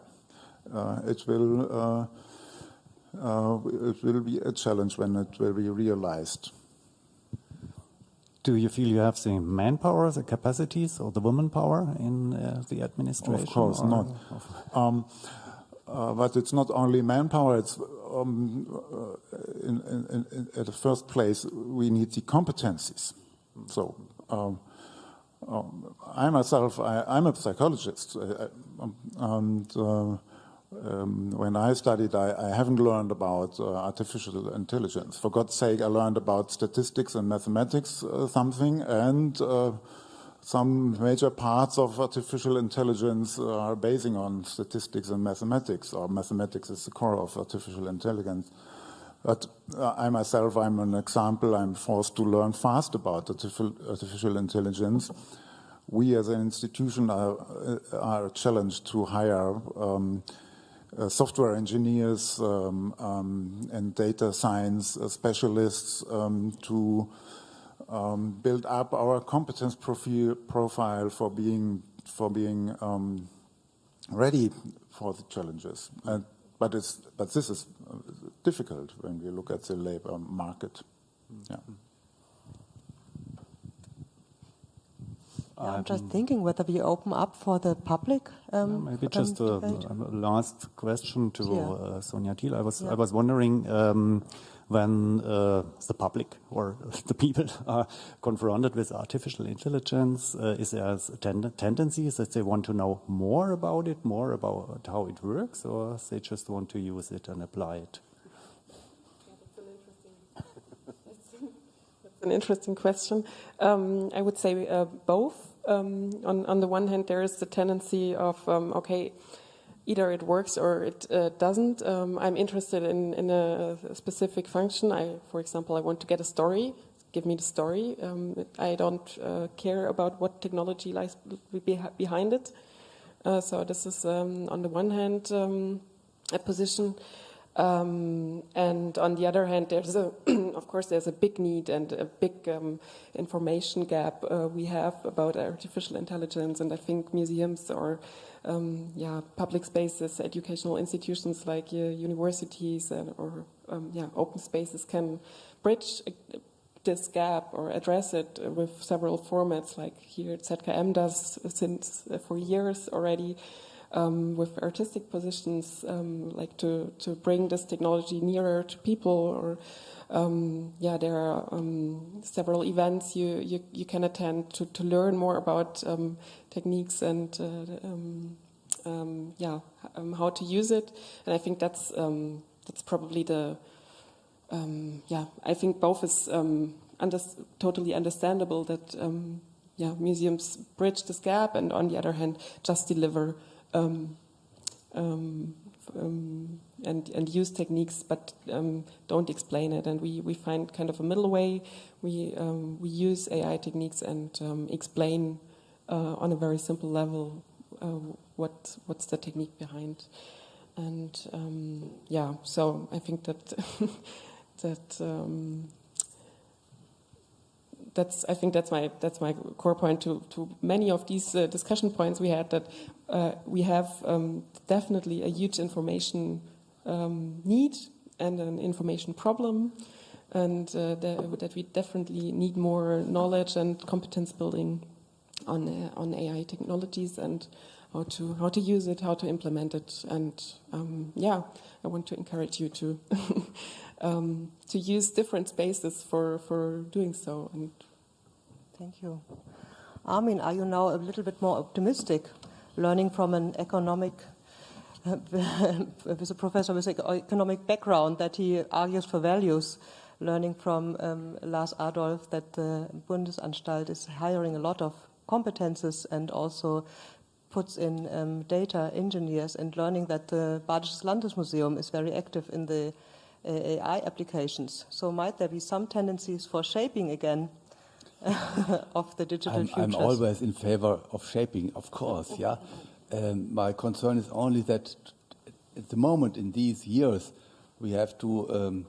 uh, it will uh, uh, it will be a challenge when it will be realized. Do you feel you have the manpower, the capacities, or the woman power in uh, the administration? Of course not. Um, uh, but it's not only manpower. It's um, uh, in, in, in, at the first place we need the competencies. So. Um, um, I myself, I, am a psychologist, uh, um, and uh, um, when I studied, I, I haven't learned about uh, artificial intelligence. For God's sake, I learned about statistics and mathematics uh, something, and uh, some major parts of artificial intelligence are basing on statistics and mathematics, or mathematics is the core of artificial intelligence. But uh, I myself, I'm an example. I'm forced to learn fast about artificial, intelligence. We as an institution are, uh, are challenged to hire um, uh, software engineers um, um, and data science specialists um, to um, build up our competence profile, profile for being, for being um, ready for the challenges. And but, it's, but this is uh, difficult when we look at the labor market. Yeah. Yeah, I'm just thinking whether we open up for the public. Um, maybe um, just a, a, last question to yeah. uh, Sonja Thiel. I was yeah. I was wondering um, when uh, the public or (laughs) the people are confronted with artificial intelligence, uh, is there a ten tendency that they want to know more about it, more about how it works, or they just want to use it and apply it? An interesting question. Um, I would say uh, both. Um, on, on the one hand, there is the tendency of, um, okay, either it works or it uh, doesn't. Um, I'm interested in, in a, specific function. I, for example, I want to get a story. Give me the story. Um, I don't uh, care about what technology lies behind it. Uh, so this is, um, on the one hand, um, a position. Um, and on the other hand, there's a, (clears throat) of course, there's a big need and a big um, information gap uh, we have about artificial intelligence. And I think museums or um, yeah, public spaces, educational institutions like uh, universities and, or um, yeah, open spaces can bridge uh, this gap or address it with several formats like here ZKM does since uh, for years already um, with artistic positions um, like to, to bring this technology nearer to people or um, yeah, there are um, several events you, you, you, can attend to, to learn more about um, techniques and uh, um, yeah, how to use it, and I think that's that's probably the yeah. I think both is under, totally understandable that yeah museums bridge this gap, and on the other hand, just deliver. Um, um, um, and, and use techniques, but um, don't explain it. And we, we find kind of a middle way. We, um, we use AI techniques and explain uh, on a very simple level uh, what, what's the technique behind. And yeah, so I think that (laughs) that um, that's I think that's my that's my core point to to many of these uh, discussion points we had that uh, we have um, definitely a huge information um, need and an information problem, and uh, that, we definitely need more knowledge and competence building on uh, on AI technologies and how to how to use it, how to implement it, and um, yeah, I want to encourage you to (laughs) um, to use different spaces for for doing so. And thank you, Armin. Are you now a little bit more optimistic, learning from an economic? (laughs) with a professor with an economic background that he argues for values, learning from um, Lars Adolph that the Bundesanstalt is hiring a lot of competences and also puts in um, data engineers and learning that the Badisches Landesmuseum is very active in the uh, AI applications. So might there be some tendencies for shaping again (laughs) of the digital I'm, futures? I'm always in favor of shaping, of course, yeah. Um, my concern is only that at the moment in these years we have to um,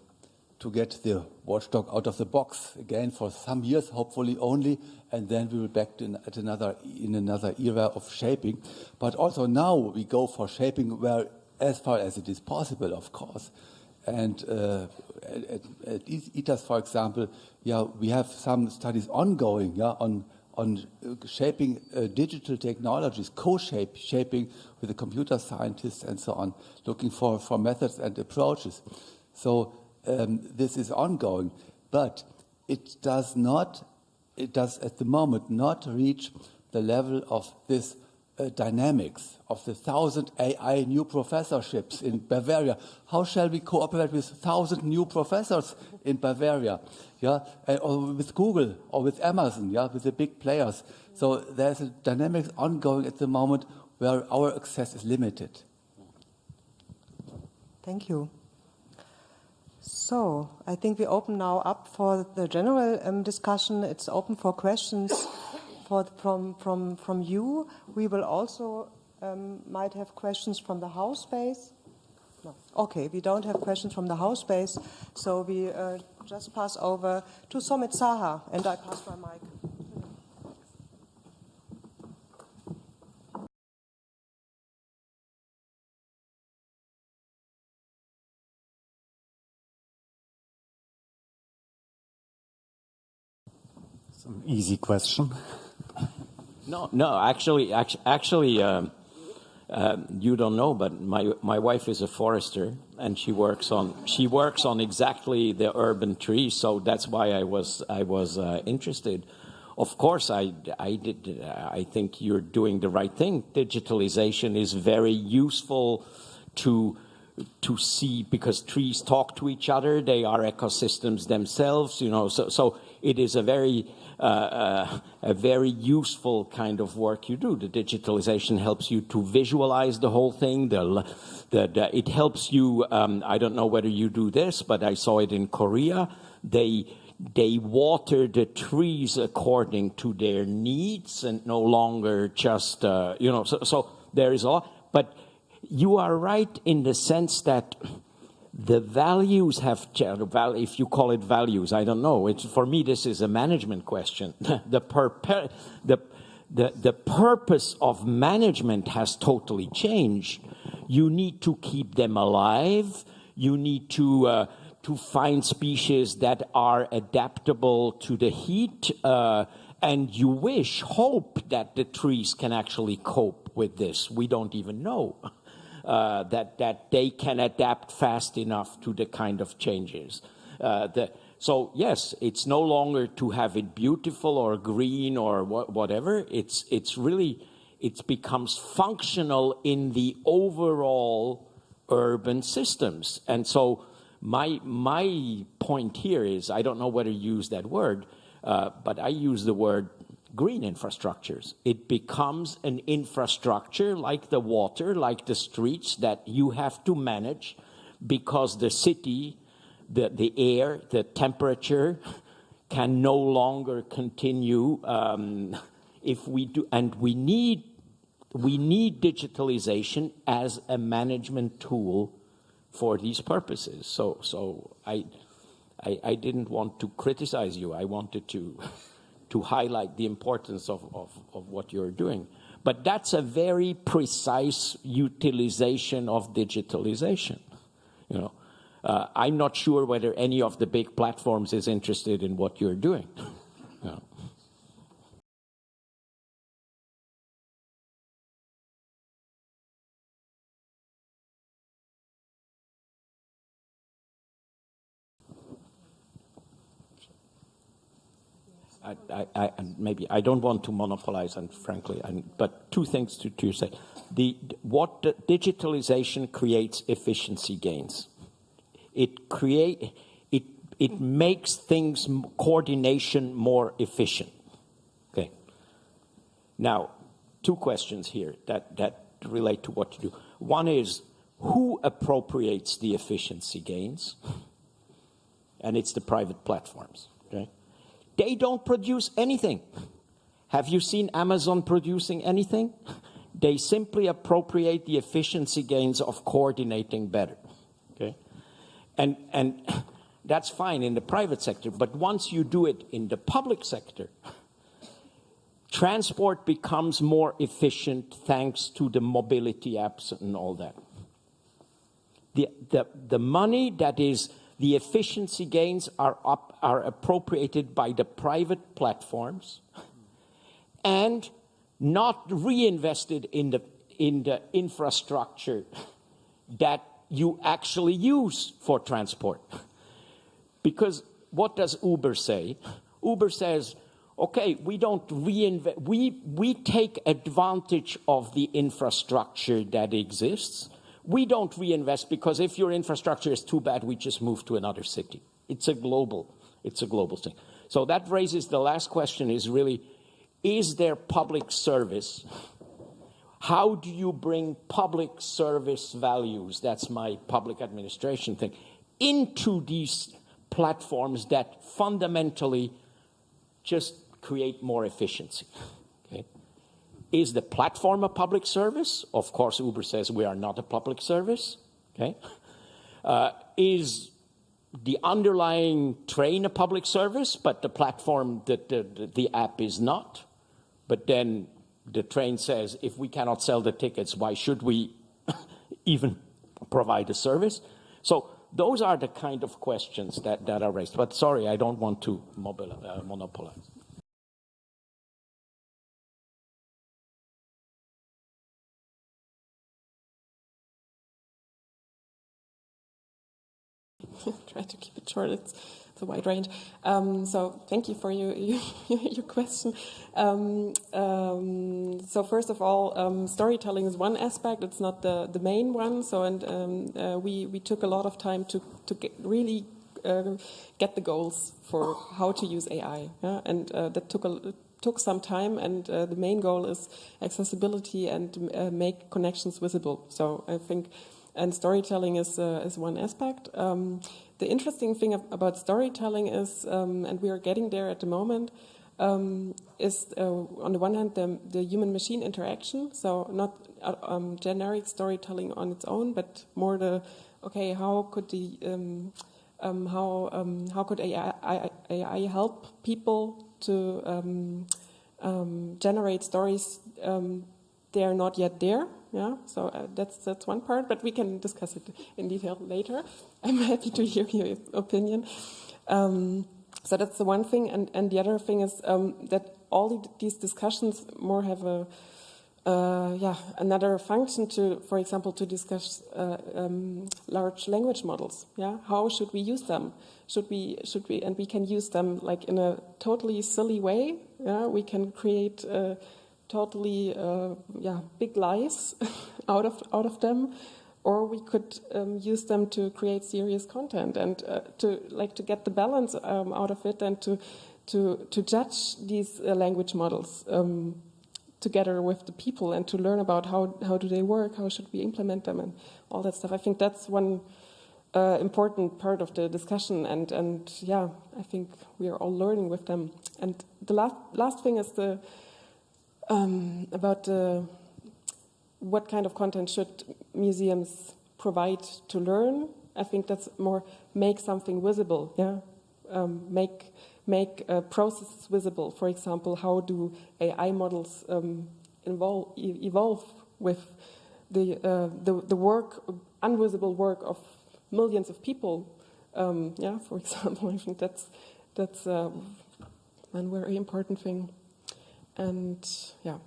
to get the watchdog out of the box again for some years, hopefully only, and then we will back to at another in another era of shaping. But also now we go for shaping where as far as it is possible, of course. And uh, at, at ITAS, for example, yeah, we have some studies ongoing, yeah, on on shaping uh, digital technologies, co-shape shaping with the computer scientists and so on, looking for, for methods and approaches. So um, this is ongoing, but it does not, it does at the moment not reach the level of this uh, dynamics of the thousand AI new professorships in Bavaria. How shall we cooperate with thousand new professors in Bavaria? Yeah, or with Google or with Amazon, yeah, with the big players. So there's a dynamics ongoing at the moment where our access is limited. Thank you. So I think we open now up for the general um, discussion. It's open for questions from, from, from you. We will also um, might have questions from the house base. No. Okay, we don't have questions from the house base, so we uh, just pass over to Somit Saha, and I pass my mic. Some easy question. No, no, actually, actually, um, uh, you don't know, but my my wife is a forester, and she works on she works on exactly the urban tree. So that's why I was I was uh, interested. Of course, I I did. I think you're doing the right thing. Digitalization is very useful to to see because trees talk to each other. They are ecosystems themselves. You know, so so it is a very uh, uh, a very useful kind of work you do. The digitalization helps you to visualize the whole thing. The, the, the, it helps you, um, I don't know whether you do this, but I saw it in Korea. They, they water the trees according to their needs and no longer just, uh, you know, so, so there is a lot. But you are right in the sense that the values have changed. If you call it values, I don't know. It's, for me, this is a management question. (laughs) the, the, the, the purpose of management has totally changed. You need to keep them alive. You need to, uh, to find species that are adaptable to the heat. Uh, and you wish, hope that the trees can actually cope with this. We don't even know. (laughs) uh, that, that they can adapt fast enough to the kind of changes. Uh, the, so yes, it's no longer to have it beautiful or green or wh whatever. It's, it's really, it becomes functional in the overall urban systems. And so my, my point here is, I don't know whether you use that word, uh, but I use the word green infrastructures. It becomes an infrastructure like the water, like the streets that you have to manage because the city, the, the air, the temperature can no longer continue um, if we do, and we need, we need digitalization as a management tool for these purposes. So, so I, I, I didn't want to criticize you. I wanted to, (laughs) to highlight the importance of, of, of what you're doing. But that's a very precise utilization of digitalization. You know, uh, I'm not sure whether any of the big platforms is interested in what you're doing. (laughs) you know. I, I, I, maybe I don't want to monopolize, and frankly, and, but two things to, to say. The, what the digitalization creates efficiency gains. It create it it makes things coordination more efficient. Okay. Now, two questions here that that relate to what you do. One is who appropriates the efficiency gains, and it's the private platforms. Okay they don't produce anything. Have you seen Amazon producing anything? They simply appropriate the efficiency gains of coordinating better. Okay? And, and that's fine in the private sector, but once you do it in the public sector, transport becomes more efficient thanks to the mobility apps and all that. The, the, the money that is the efficiency gains are, up, are appropriated by the private platforms and not reinvested in the, in the infrastructure that you actually use for transport. Because what does Uber say? Uber says, okay, we don't reinvest, we, we take advantage of the infrastructure that exists, we don't reinvest because if your infrastructure is too bad, we just move to another city. It's a global, it's a global thing. So that raises the last question is really, is there public service? How do you bring public service values, that's my public administration thing, into these platforms that fundamentally just create more efficiency? Is the platform a public service? Of course, Uber says we are not a public service. Okay. Uh, is the underlying train a public service, but the platform, the, the, the app is not? But then the train says, if we cannot sell the tickets, why should we (laughs) even provide a service? So those are the kind of questions that, that are raised. But sorry, I don't want to uh, monopolize. (laughs) try to keep it short. It's, it's a wide range. Um, so thank you for your (laughs) your, your question. Um, um, so first of all, um, storytelling is one aspect. It's not the the main one. So and um, uh, we we took a lot of time to to get really. Uh, get the goals for how to use AI, yeah? and uh, that took a took some time. And uh, the main goal is accessibility and uh, make connections visible. So I think and storytelling is, uh, is one aspect. Um, the interesting thing about storytelling is, um, and we are getting there at the moment, um, is uh, on the one hand the, the human-machine interaction, so not uh, um, generic storytelling on its own, but more the, okay, how could the, um, um, how, how could AI, AI, help people to generate stories they are not yet there, yeah, so uh, that's that's one part, but we can discuss it in detail later. (laughs) I'm happy to hear your opinion. Um, so that's the one thing, and and the other thing is um, that all these discussions more have a uh, yeah another function to, for example, to discuss uh, um, large language models. Yeah, how should we use them? Should we should we and we can use them like in a totally silly way. Yeah, we can create. Totally uh, yeah big lies (laughs) out of out of them or we could um, use them to create serious content and uh, to like to get the balance um, out of it and to to to judge these uh, language models um, together with the people and to learn about how how do they work how should we implement them and all that stuff. I think that's one uh, important part of the discussion and and yeah i think we are all learning with them. And the last last thing is the um, about the what kind of content should museums provide to learn? I think that's more make something visible, yeah, um, make make uh, processes visible. For example, how do AI models um, involve, e evolve with the, uh, the the work, invisible work of millions of people? Um, yeah, for (laughs) example, I think that's that's uh, one very important thing, and yeah.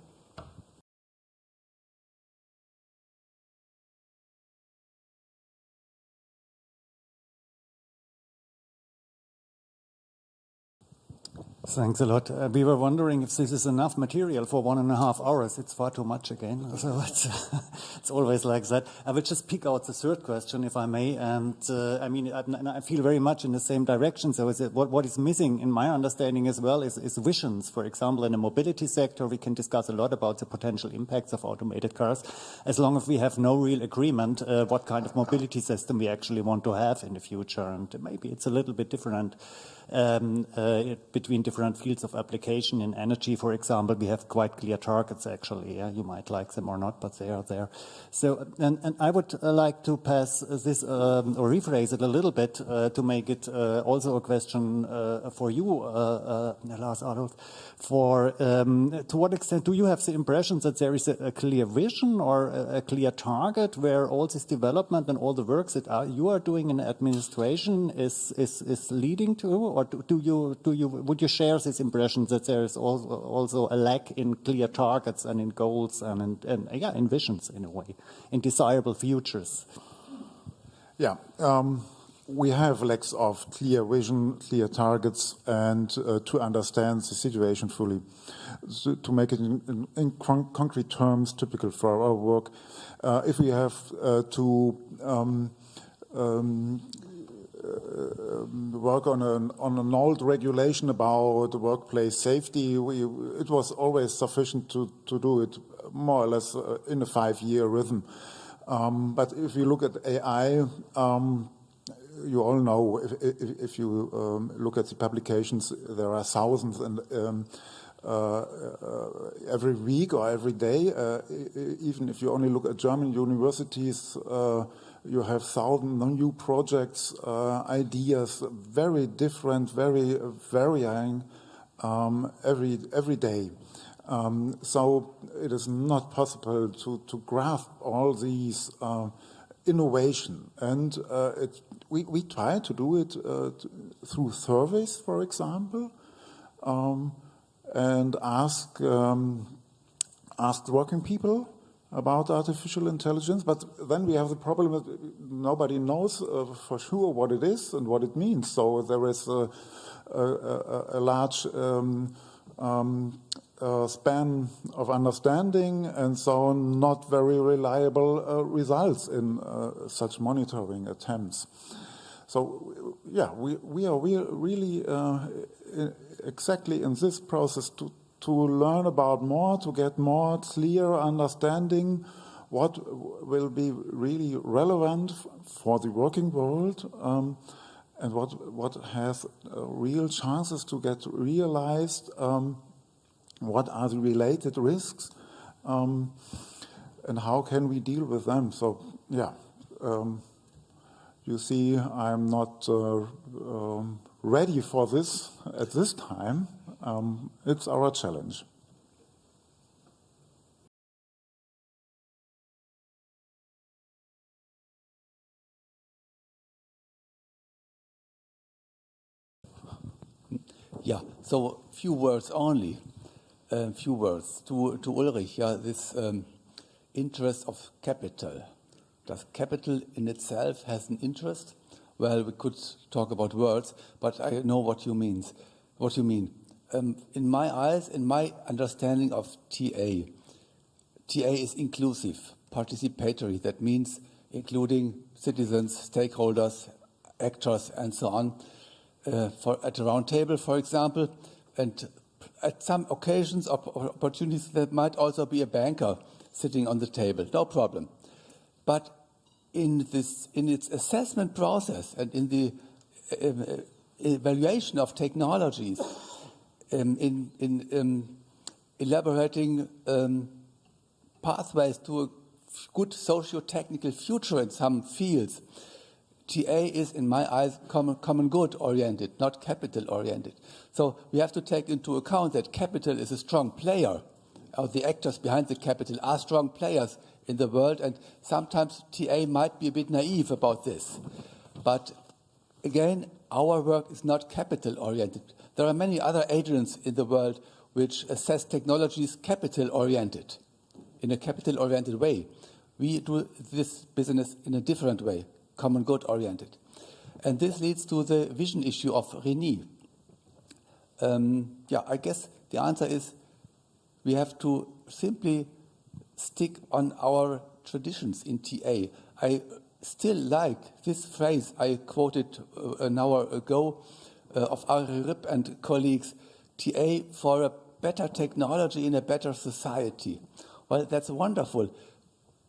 Thanks a lot. Uh, we were wondering if this is enough material for one and a half hours. It's far too much again. (laughs) So it's, (laughs) it's always like that. I will just pick out the third question, if I may. And uh, I mean, I, I, feel very much in the same direction. So it, what, what is missing in my understanding as well is, is visions. For example, in the mobility sector, we can discuss a lot about the potential impacts of automated cars, as long as we have no real agreement uh, what kind of mobility system we actually want to have in the future. And maybe it's a little bit different um, uh, between different fields of application. In energy, for example, we have quite clear targets, actually. Yeah? You might like them or not, but they are there. So, and, and I would uh, like to pass this um, or rephrase it a little bit uh, to make it uh, also a question uh, for you, uh, Lars Adolph. For um, to what extent do you have the impression that there is a, a clear vision or a, a, clear target where all this development and all the works that are, you are doing in administration is, is, is leading to, or do, do, you do you would you share this impression that there is also, also a lack in clear targets and in goals and in, and, yeah in visions in a way in desirable futures? Yeah. Um, we have lacks of clear vision, clear targets, and uh, to understand the situation fully. So to make it in, in, in con concrete terms, typical for our work, uh, if we have uh, to um, um, work on an, on an old regulation about workplace safety, we, it was always sufficient to, to do it more or less uh, in a five-year rhythm. Um, but if you look at AI, um, you all know, if, if, if you um, look at the publications, there are thousands and um, uh, uh, every week or every day, uh, even if you only look at German universities, uh, you have thousand new projects, uh, ideas, very different, very varying um, every every day. Um, so it is not possible to, to grasp all these uh, innovation. And uh, it, we, we try to do it uh, through surveys, for example, um, and ask, um, ask working people about artificial intelligence. But then we have the problem that nobody knows uh, for sure what it is and what it means. So there is a, a, a, large um, um uh, span of understanding and so not very reliable uh, results in uh, such monitoring attempts. So, yeah, we, we are we really uh, exactly in this process to, to learn about more, to get more clear understanding what will be really relevant for the working world um, and what, what has uh, real chances to get realized um, what are the related risks, um, and how can we deal with them? So, yeah, um, you see, I'm not uh, um, ready for this at this time. Um, it's our challenge. Yeah, so few words only a few words to, to Ulrich. Yeah, this um, interest of capital. Does capital in itself has an interest? Well, we could talk about words, but I know what you mean. What you mean. Um, in my eyes, in my understanding of TA, TA is inclusive, participatory. That means including citizens, stakeholders, actors, and so on. Uh, for, at a round table, for example, and at some occasions or opportunities, there might also be a banker sitting on the table, no problem. But in, this, in its assessment process and in the uh, evaluation of technologies, um, in, in um, elaborating um, pathways to a good socio-technical future in some fields, TA is, in my eyes, common, common good oriented, not capital oriented. So we have to take into account that capital is a strong player, or the actors behind the capital are strong players in the world, and sometimes TA might be a bit naive about this. But again, our work is not capital oriented. There are many other agents in the world which assess technologies capital oriented, in a capital oriented way. We do this business in a different way, common good oriented. And this leads to the vision issue of Reni. Um, yeah, I guess the answer is we have to simply stick on our traditions in TA. I still like this phrase I quoted uh, an hour ago of Arie Rip and colleagues, TA for a better technology in a better society. Well, that's wonderful.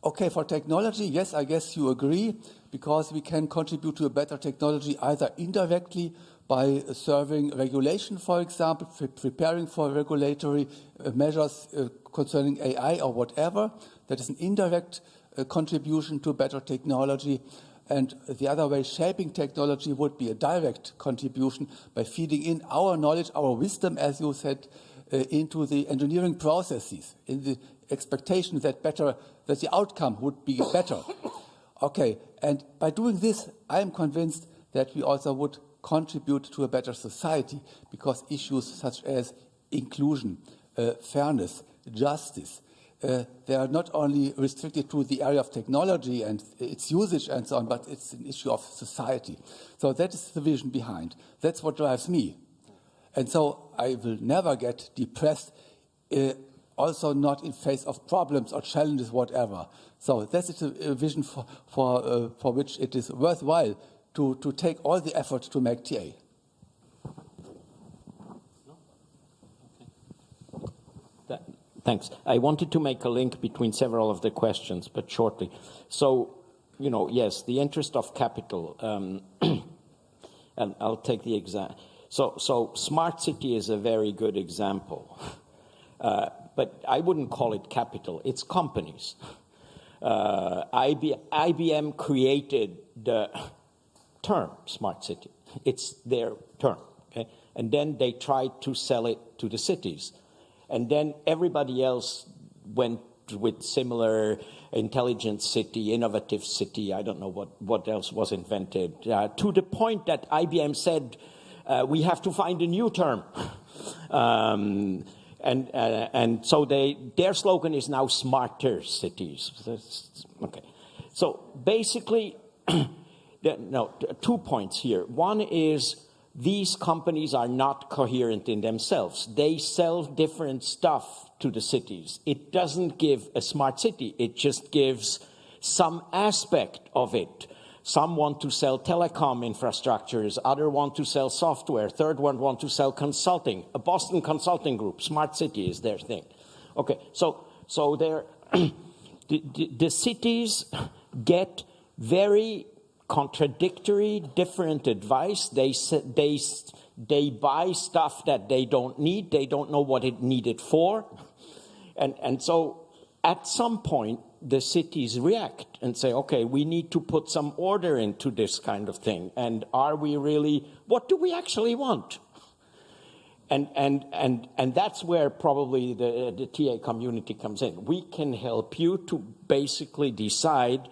Okay, for technology, yes, I guess you agree, because we can contribute to a better technology either indirectly by serving regulation, for example, preparing for regulatory uh, measures uh, concerning AI or whatever. That is an indirect uh, contribution to better technology. And the other way, shaping technology would be a direct contribution by feeding in our knowledge, our wisdom, as you said, uh, into the engineering processes, in the expectation that better that the outcome would be better. Okay, and by doing this, I am convinced that we also would contribute to a better society because issues such as inclusion, uh, fairness, justice, uh, they are not only restricted to the area of technology and its usage and so on, but it's an issue of society. So that is the vision behind. That's what drives me. And so I will never get depressed uh, also not in face of problems or challenges, whatever. So that is a, vision for, for, uh, for which it is worthwhile to, to take all the effort to make TA. Thanks. I wanted to make a link between several of the questions, but shortly. So, you know, yes, the interest of capital, um, (clears throat) and I'll take the example. So, so smart city is a very good example. (laughs) Uh, but I wouldn't call it capital, it's companies. Uh, IBM created the term smart city. It's their term, okay? And then they tried to sell it to the cities. And then everybody else went with similar intelligent city, innovative city, I don't know what, what else was invented, uh, to the point that IBM said, uh, we have to find a new term. (laughs) Um, and, uh, and so they, their slogan is now smarter cities. okay. So basically, (clears throat) no, two points here. One is these companies are not coherent in themselves. They sell different stuff to the cities. It doesn't give a smart city. It just gives some aspect of it some want to sell telecom infrastructures, other want to sell software, third one want to sell consulting. A Boston consulting group, Smart City is their thing. Okay, so so there, (clears throat) the, the, the cities get very contradictory, different advice. They they they buy stuff that they don't need. They don't know what it needed for, and and so at some point the cities react and say, okay, we need to put some order into this kind of thing. And are we really, what do we actually want? And, and, and, and that's where probably the, the TA community comes in. We can help you to basically decide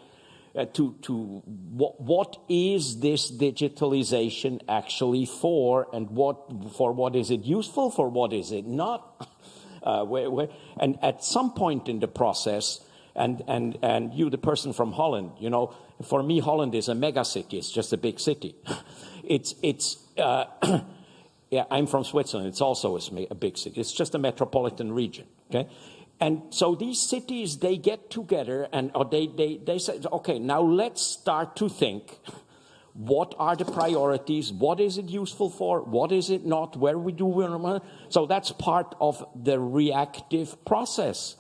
uh, to, to what, what is this digitalization actually for and what, for what is it useful, for what is it not? (laughs) Uh, where, where, and at some point in the process, and, and, and you, the person from Holland, you know, for me, Holland is a mega city. It's just a big city. (laughs) it's, it's, uh, (clears throat) Yeah, I'm from Switzerland. It's also a, a big city. It's just a metropolitan region. Okay, and so these cities they get together and or they they they say, okay, now let's start to think. What are the priorities? What is it useful for? What is it not? Where we do so that's part of the reactive process,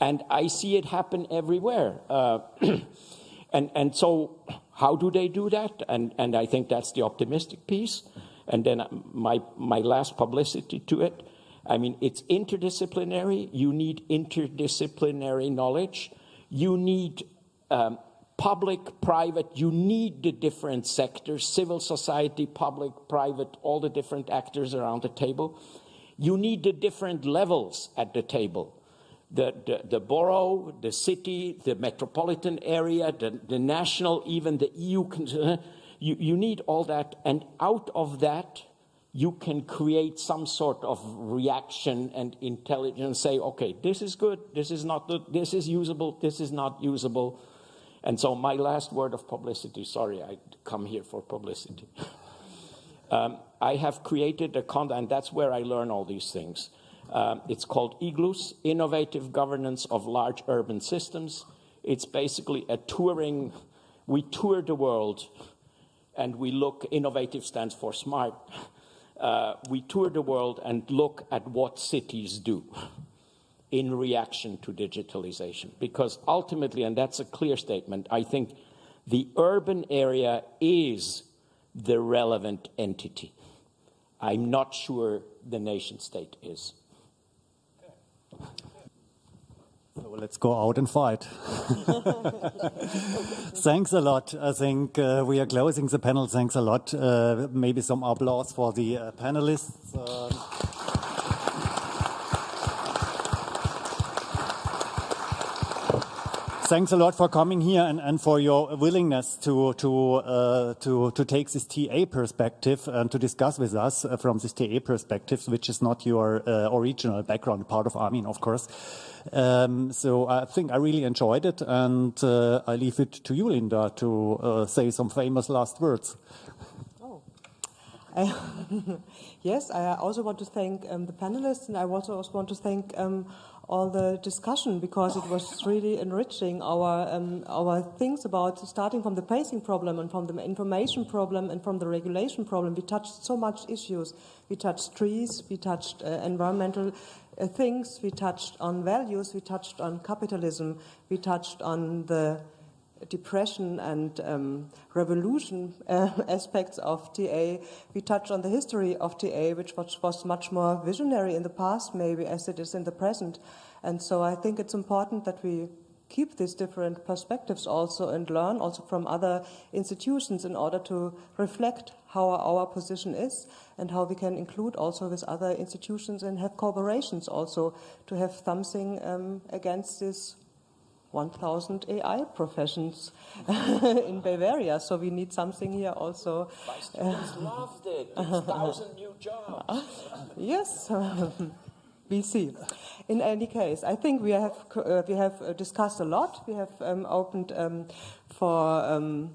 and I see it happen everywhere. Uh, (clears throat) and and so how do they do that? And and I think that's the optimistic piece. And then my my last publicity to it. I mean, it's interdisciplinary. You need interdisciplinary knowledge. You need um, public, private, you need the different sectors, civil society, public, private, all the different actors around the table. You need the different levels at the table. The, the, the borough, the city, the metropolitan area, the, the national, even the EU, (laughs) you, you need all that. And out of that, you can create some sort of reaction and intelligence, say, okay, this is good, this is not good, this is usable, this is not usable and so my last word of publicity, sorry, I come here for publicity. (laughs) um, I have created a content, that's where I learn all these things. Um, it's called IGLUS, Innovative Governance of Large Urban Systems. It's basically a touring, we tour the world and we look, innovative stands for smart. Uh, we tour the world and look at what cities do in reaction to digitalization. Because ultimately, and that's a clear statement, I think the urban area is the relevant entity. I'm not sure the nation state is. So let's go out and fight. (laughs) Thanks a lot. I think uh, we are closing the panel. Thanks a lot. Uh, maybe some applause for the uh, panelists. Thanks a lot for coming here and, and for your willingness to to uh, to to take this TA perspective and to discuss with us uh, from this TA perspective, which is not your uh, original background, part of Armin, of course. Um, so I think I really enjoyed it, and uh, I leave it to you, Linda, to uh, say some famous last words. Oh. (laughs) yes, I also want to thank um, the panelists, and I also want to thank um, all the discussion because it was really enriching our um, our things about starting from the pacing problem and from the information problem and from the regulation problem. We touched so much issues. We touched trees. We touched uh, environmental uh, things. We touched on values. We touched on capitalism. We touched on the depression and um, revolution uh, (laughs) aspects of TA. We touched on the history of TA, which was, was, much more visionary in the past, maybe, as it is in the present. And so I think it's important that we keep these different perspectives also and learn also from other institutions in order to reflect how our position is and how we can include also with other institutions and have cooperations also to have something um, against this 1,000 AI professions (laughs) in Bavaria. So we need something here also. My students loved it. 1,000 new jobs. (laughs) yes. (laughs) we see. In any case, I think we have uh, we have uh, discussed a lot. We have um, opened um, for um,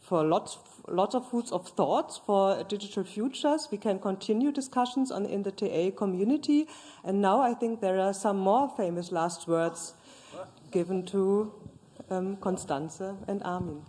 for lots lots of foods of thoughts for digital futures. We can continue discussions on in the TA community, and now I think there are some more famous last words given to um, Constanze and Armin.